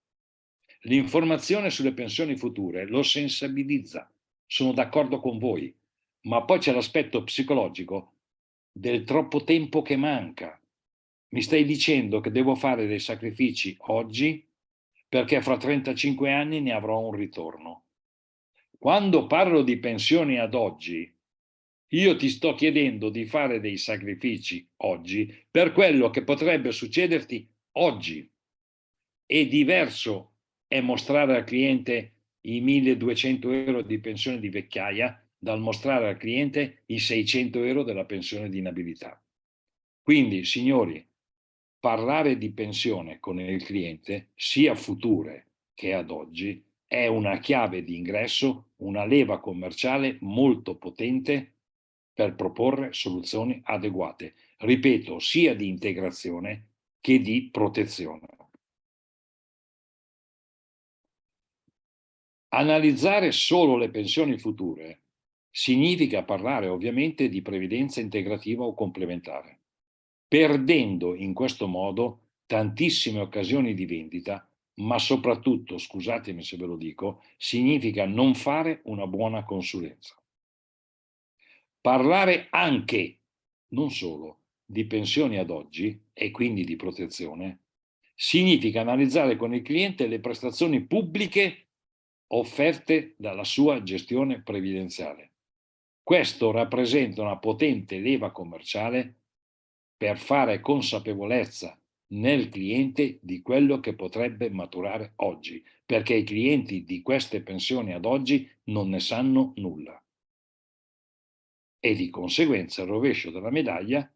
L'informazione sulle pensioni future lo sensibilizza, sono d'accordo con voi, ma poi c'è l'aspetto psicologico del troppo tempo che manca. Mi stai dicendo che devo fare dei sacrifici oggi perché fra 35 anni ne avrò un ritorno. Quando parlo di pensioni ad oggi, io ti sto chiedendo di fare dei sacrifici oggi per quello che potrebbe succederti oggi. È diverso è mostrare al cliente i 1200 euro di pensione di vecchiaia dal mostrare al cliente i 600 euro della pensione di inabilità. Quindi, signori, parlare di pensione con il cliente, sia future che ad oggi, è una chiave di ingresso, una leva commerciale molto potente per proporre soluzioni adeguate, ripeto, sia di integrazione che di protezione. Analizzare solo le pensioni future significa parlare ovviamente di previdenza integrativa o complementare, perdendo in questo modo tantissime occasioni di vendita, ma soprattutto, scusatemi se ve lo dico, significa non fare una buona consulenza. Parlare anche, non solo, di pensioni ad oggi e quindi di protezione, significa analizzare con il cliente le prestazioni pubbliche offerte dalla sua gestione previdenziale. Questo rappresenta una potente leva commerciale per fare consapevolezza nel cliente di quello che potrebbe maturare oggi, perché i clienti di queste pensioni ad oggi non ne sanno nulla e di conseguenza il rovescio della medaglia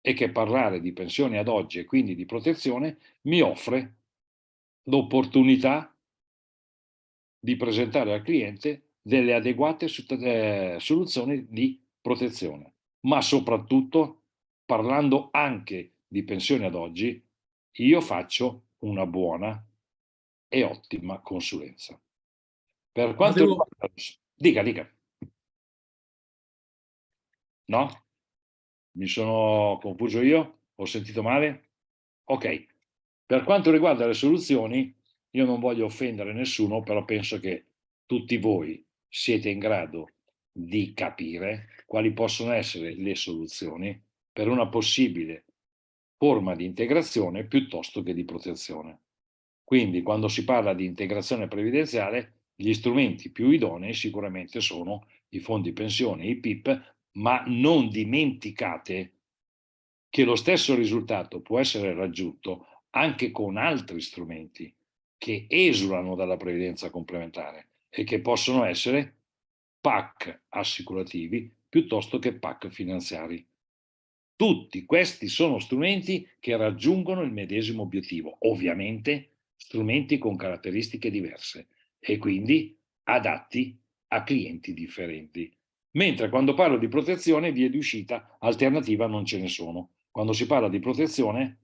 è che parlare di pensione ad oggi e quindi di protezione mi offre l'opportunità di presentare al cliente delle adeguate eh, soluzioni di protezione, ma soprattutto parlando anche di pensione ad oggi, io faccio una buona e ottima consulenza. Per quanto riguarda... Dica, dica. No? Mi sono confuso io? Ho sentito male? Ok. Per quanto riguarda le soluzioni, io non voglio offendere nessuno, però penso che tutti voi siete in grado di capire quali possono essere le soluzioni per una possibile forma di integrazione piuttosto che di protezione. Quindi quando si parla di integrazione previdenziale, gli strumenti più idonei sicuramente sono i fondi pensione, i PIP, ma non dimenticate che lo stesso risultato può essere raggiunto anche con altri strumenti che esulano dalla previdenza complementare e che possono essere PAC assicurativi piuttosto che PAC finanziari. Tutti questi sono strumenti che raggiungono il medesimo obiettivo, ovviamente strumenti con caratteristiche diverse e quindi adatti a clienti differenti. Mentre quando parlo di protezione, vie di uscita alternativa non ce ne sono. Quando si parla di protezione,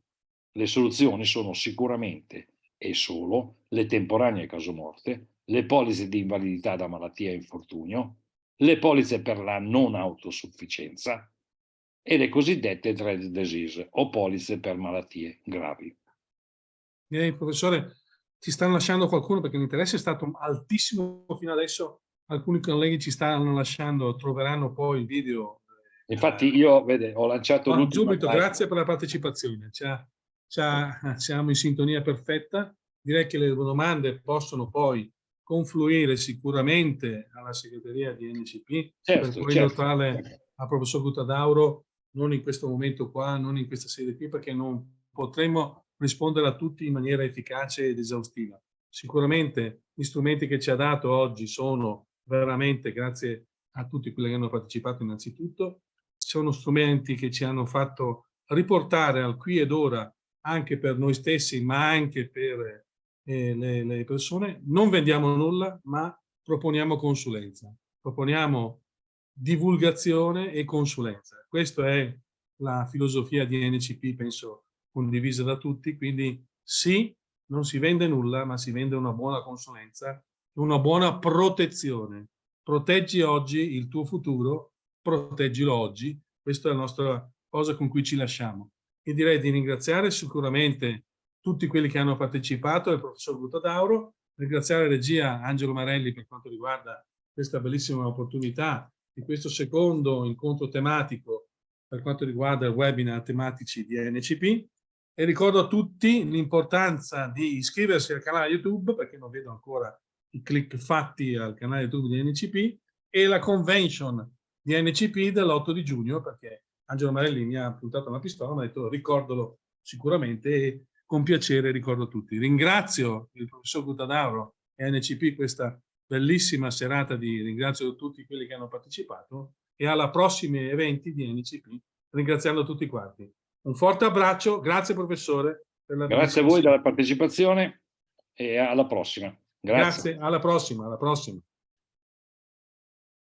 le soluzioni sono sicuramente e solo le temporanee casomorte, le polizze di invalidità da malattia e infortunio, le polizze per la non autosufficienza e le cosiddette dread disease o polizze per malattie gravi. Direi, professore, ci stanno lasciando qualcuno perché l'interesse è stato altissimo fino adesso alcuni colleghi ci stanno lasciando, troveranno poi il video. Eh, Infatti io vede, ho lanciato ah, Subito, grazie per la partecipazione, siamo in sintonia perfetta. Direi che le domande possono poi confluire sicuramente alla segreteria di NCP certo, per poi certo. al professor Guttadauro non in questo momento qua, non in questa sede qui, perché non potremo rispondere a tutti in maniera efficace ed esaustiva. Sicuramente gli strumenti che ci ha dato oggi sono veramente grazie a tutti quelli che hanno partecipato innanzitutto. Sono strumenti che ci hanno fatto riportare al qui ed ora anche per noi stessi ma anche per eh, le, le persone. Non vendiamo nulla ma proponiamo consulenza, proponiamo divulgazione e consulenza. Questa è la filosofia di NCP, penso condivisa da tutti, quindi sì non si vende nulla, ma si vende una buona consulenza, una buona protezione. Proteggi oggi il tuo futuro, proteggilo oggi. Questa è la nostra cosa con cui ci lasciamo. E direi di ringraziare sicuramente tutti quelli che hanno partecipato, il professor Gutadauro, ringraziare regia Angelo Marelli per quanto riguarda questa bellissima opportunità di questo secondo incontro tematico per quanto riguarda il webinar tematici di NCP e ricordo a tutti l'importanza di iscriversi al canale YouTube perché non vedo ancora i click fatti al canale YouTube di NCP e la convention di NCP dell'8 di giugno perché Angelo Marelli mi ha puntato una pistola mi ha detto ricordalo sicuramente e con piacere ricordo tutti. Ringrazio il professor Gutadauro e NCP questa bellissima serata di ringrazio tutti quelli che hanno partecipato e alla prossimi eventi di NCP ringraziando tutti quanti. Un forte abbraccio, grazie professore. grazie a voi della partecipazione e alla prossima. Grazie. grazie, alla prossima, alla prossima.